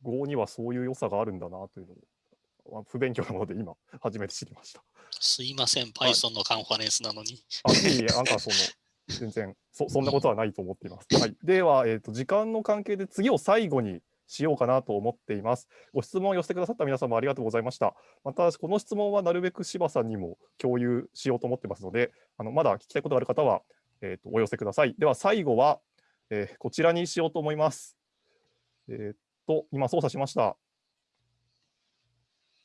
Go にはそういう良さがあるんだなというのを、あ不勉強なので今、初めて知りました。すいません、Python のカンファレンスなのに。あ、いえいえ、なんかその、全然そ、そんなことはないと思っています。はい、では、えーと、時間の関係で次を最後にしようかなと思っています。ご質問を寄せてくださった皆様ありがとうございました。また、この質問はなるべく柴さんにも共有しようと思ってますので、あのまだ聞きたいことがある方は、えーと、お寄せください。では、最後は、えーこちらにしようと思います。えっ、と、今操作しました。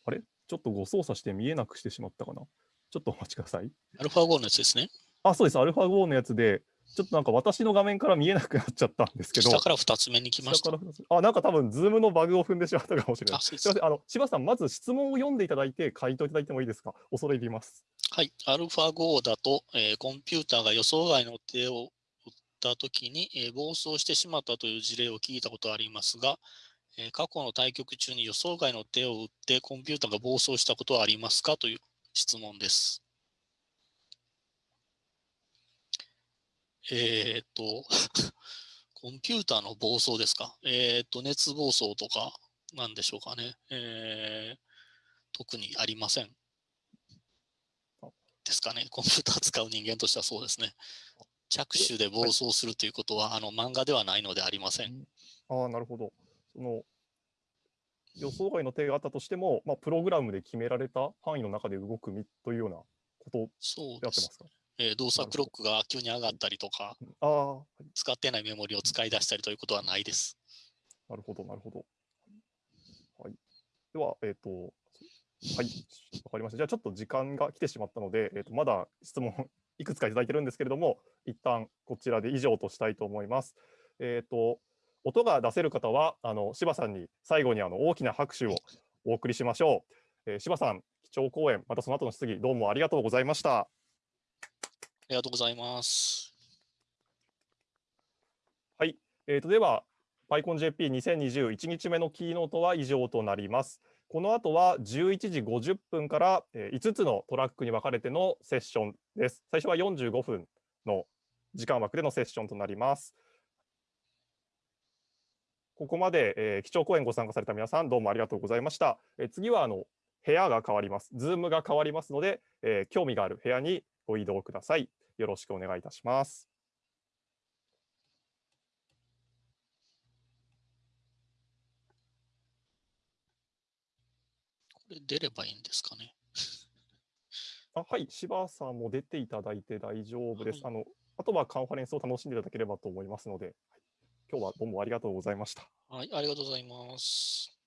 あれ？ちょっとご操作して見えなくしてしまったかな？ちょっとお待ちください。α5 のやつですね。あ、そうです。アルファ5のやつで、ちょっとなんか私の画面から見えなくなっちゃったんですけど、下から2つ目に来ました。あ、なんか多分、ズームのバグを踏んでしまったかもしれない。すすみません。あの、柴さん、まず質問を読んでいただいて、回答いただいてもいいですか？恐れ入ります。はい、アルファ碁だと、えーコンピューターが予想外の手を打ったときに、えー暴走してしまったという事例を聞いたことがありますが、えー過去の対局中に予想外の手を打ってコンピューターが暴走したことはありますか？という質問です。えーっと、<laughs> コンピューターの暴走ですか？えーっと、熱暴走とかなんでしょうかね。えー特にありません。ですかね。コンピューター使う人間としてはそうですね。着手で暴走するということは、あの漫画ではないのでありません。ああ、なるほど。その、予想外の手があったとしても、まあ、プログラムで決められた範囲の中で動くみというようなことでで合ってますす。かえー動作クロックが急に上がったりとか、あ使ってないメモリを使い出したりということはないです。なるほど、なるほど。はい。では、えっ、と、はい、わかりました。じゃあ、ちょっと時間が来てしまったので、えっ、と、まだ質問 <laughs> いくつかいただいてるんですけれども、一旦こちらで以上としたいと思います。えっ、と、音が出せる方は、あの、柴さんに最後にあの大きな拍手をお送りしましょう。えー柴さん、基調講演、またその後の質疑、どうもありがとうございました。ありがとうございます。はい。えー、とでは、PyConJP2021 日目のキーノートは以上となります。この後は11時50分からえー5つのトラックに分かれてのセッションです。最初は45分の時間枠でのセッションとなります。ここまで、えー基調講演ご参加された皆さん、どうもありがとうございました。えー次はあの部屋が変わります。ズームが変わりますので、えー興味がある部屋にご移動ください。よろしくお願いいたします。これ出ればいいんですかね？<laughs> あはい、柴さんも出ていただいて大丈夫です。はあのあとはカンファレンスを楽しんでいただければと思いますので、はい今日はどうもありがとうございました。はい、ありがとうございます。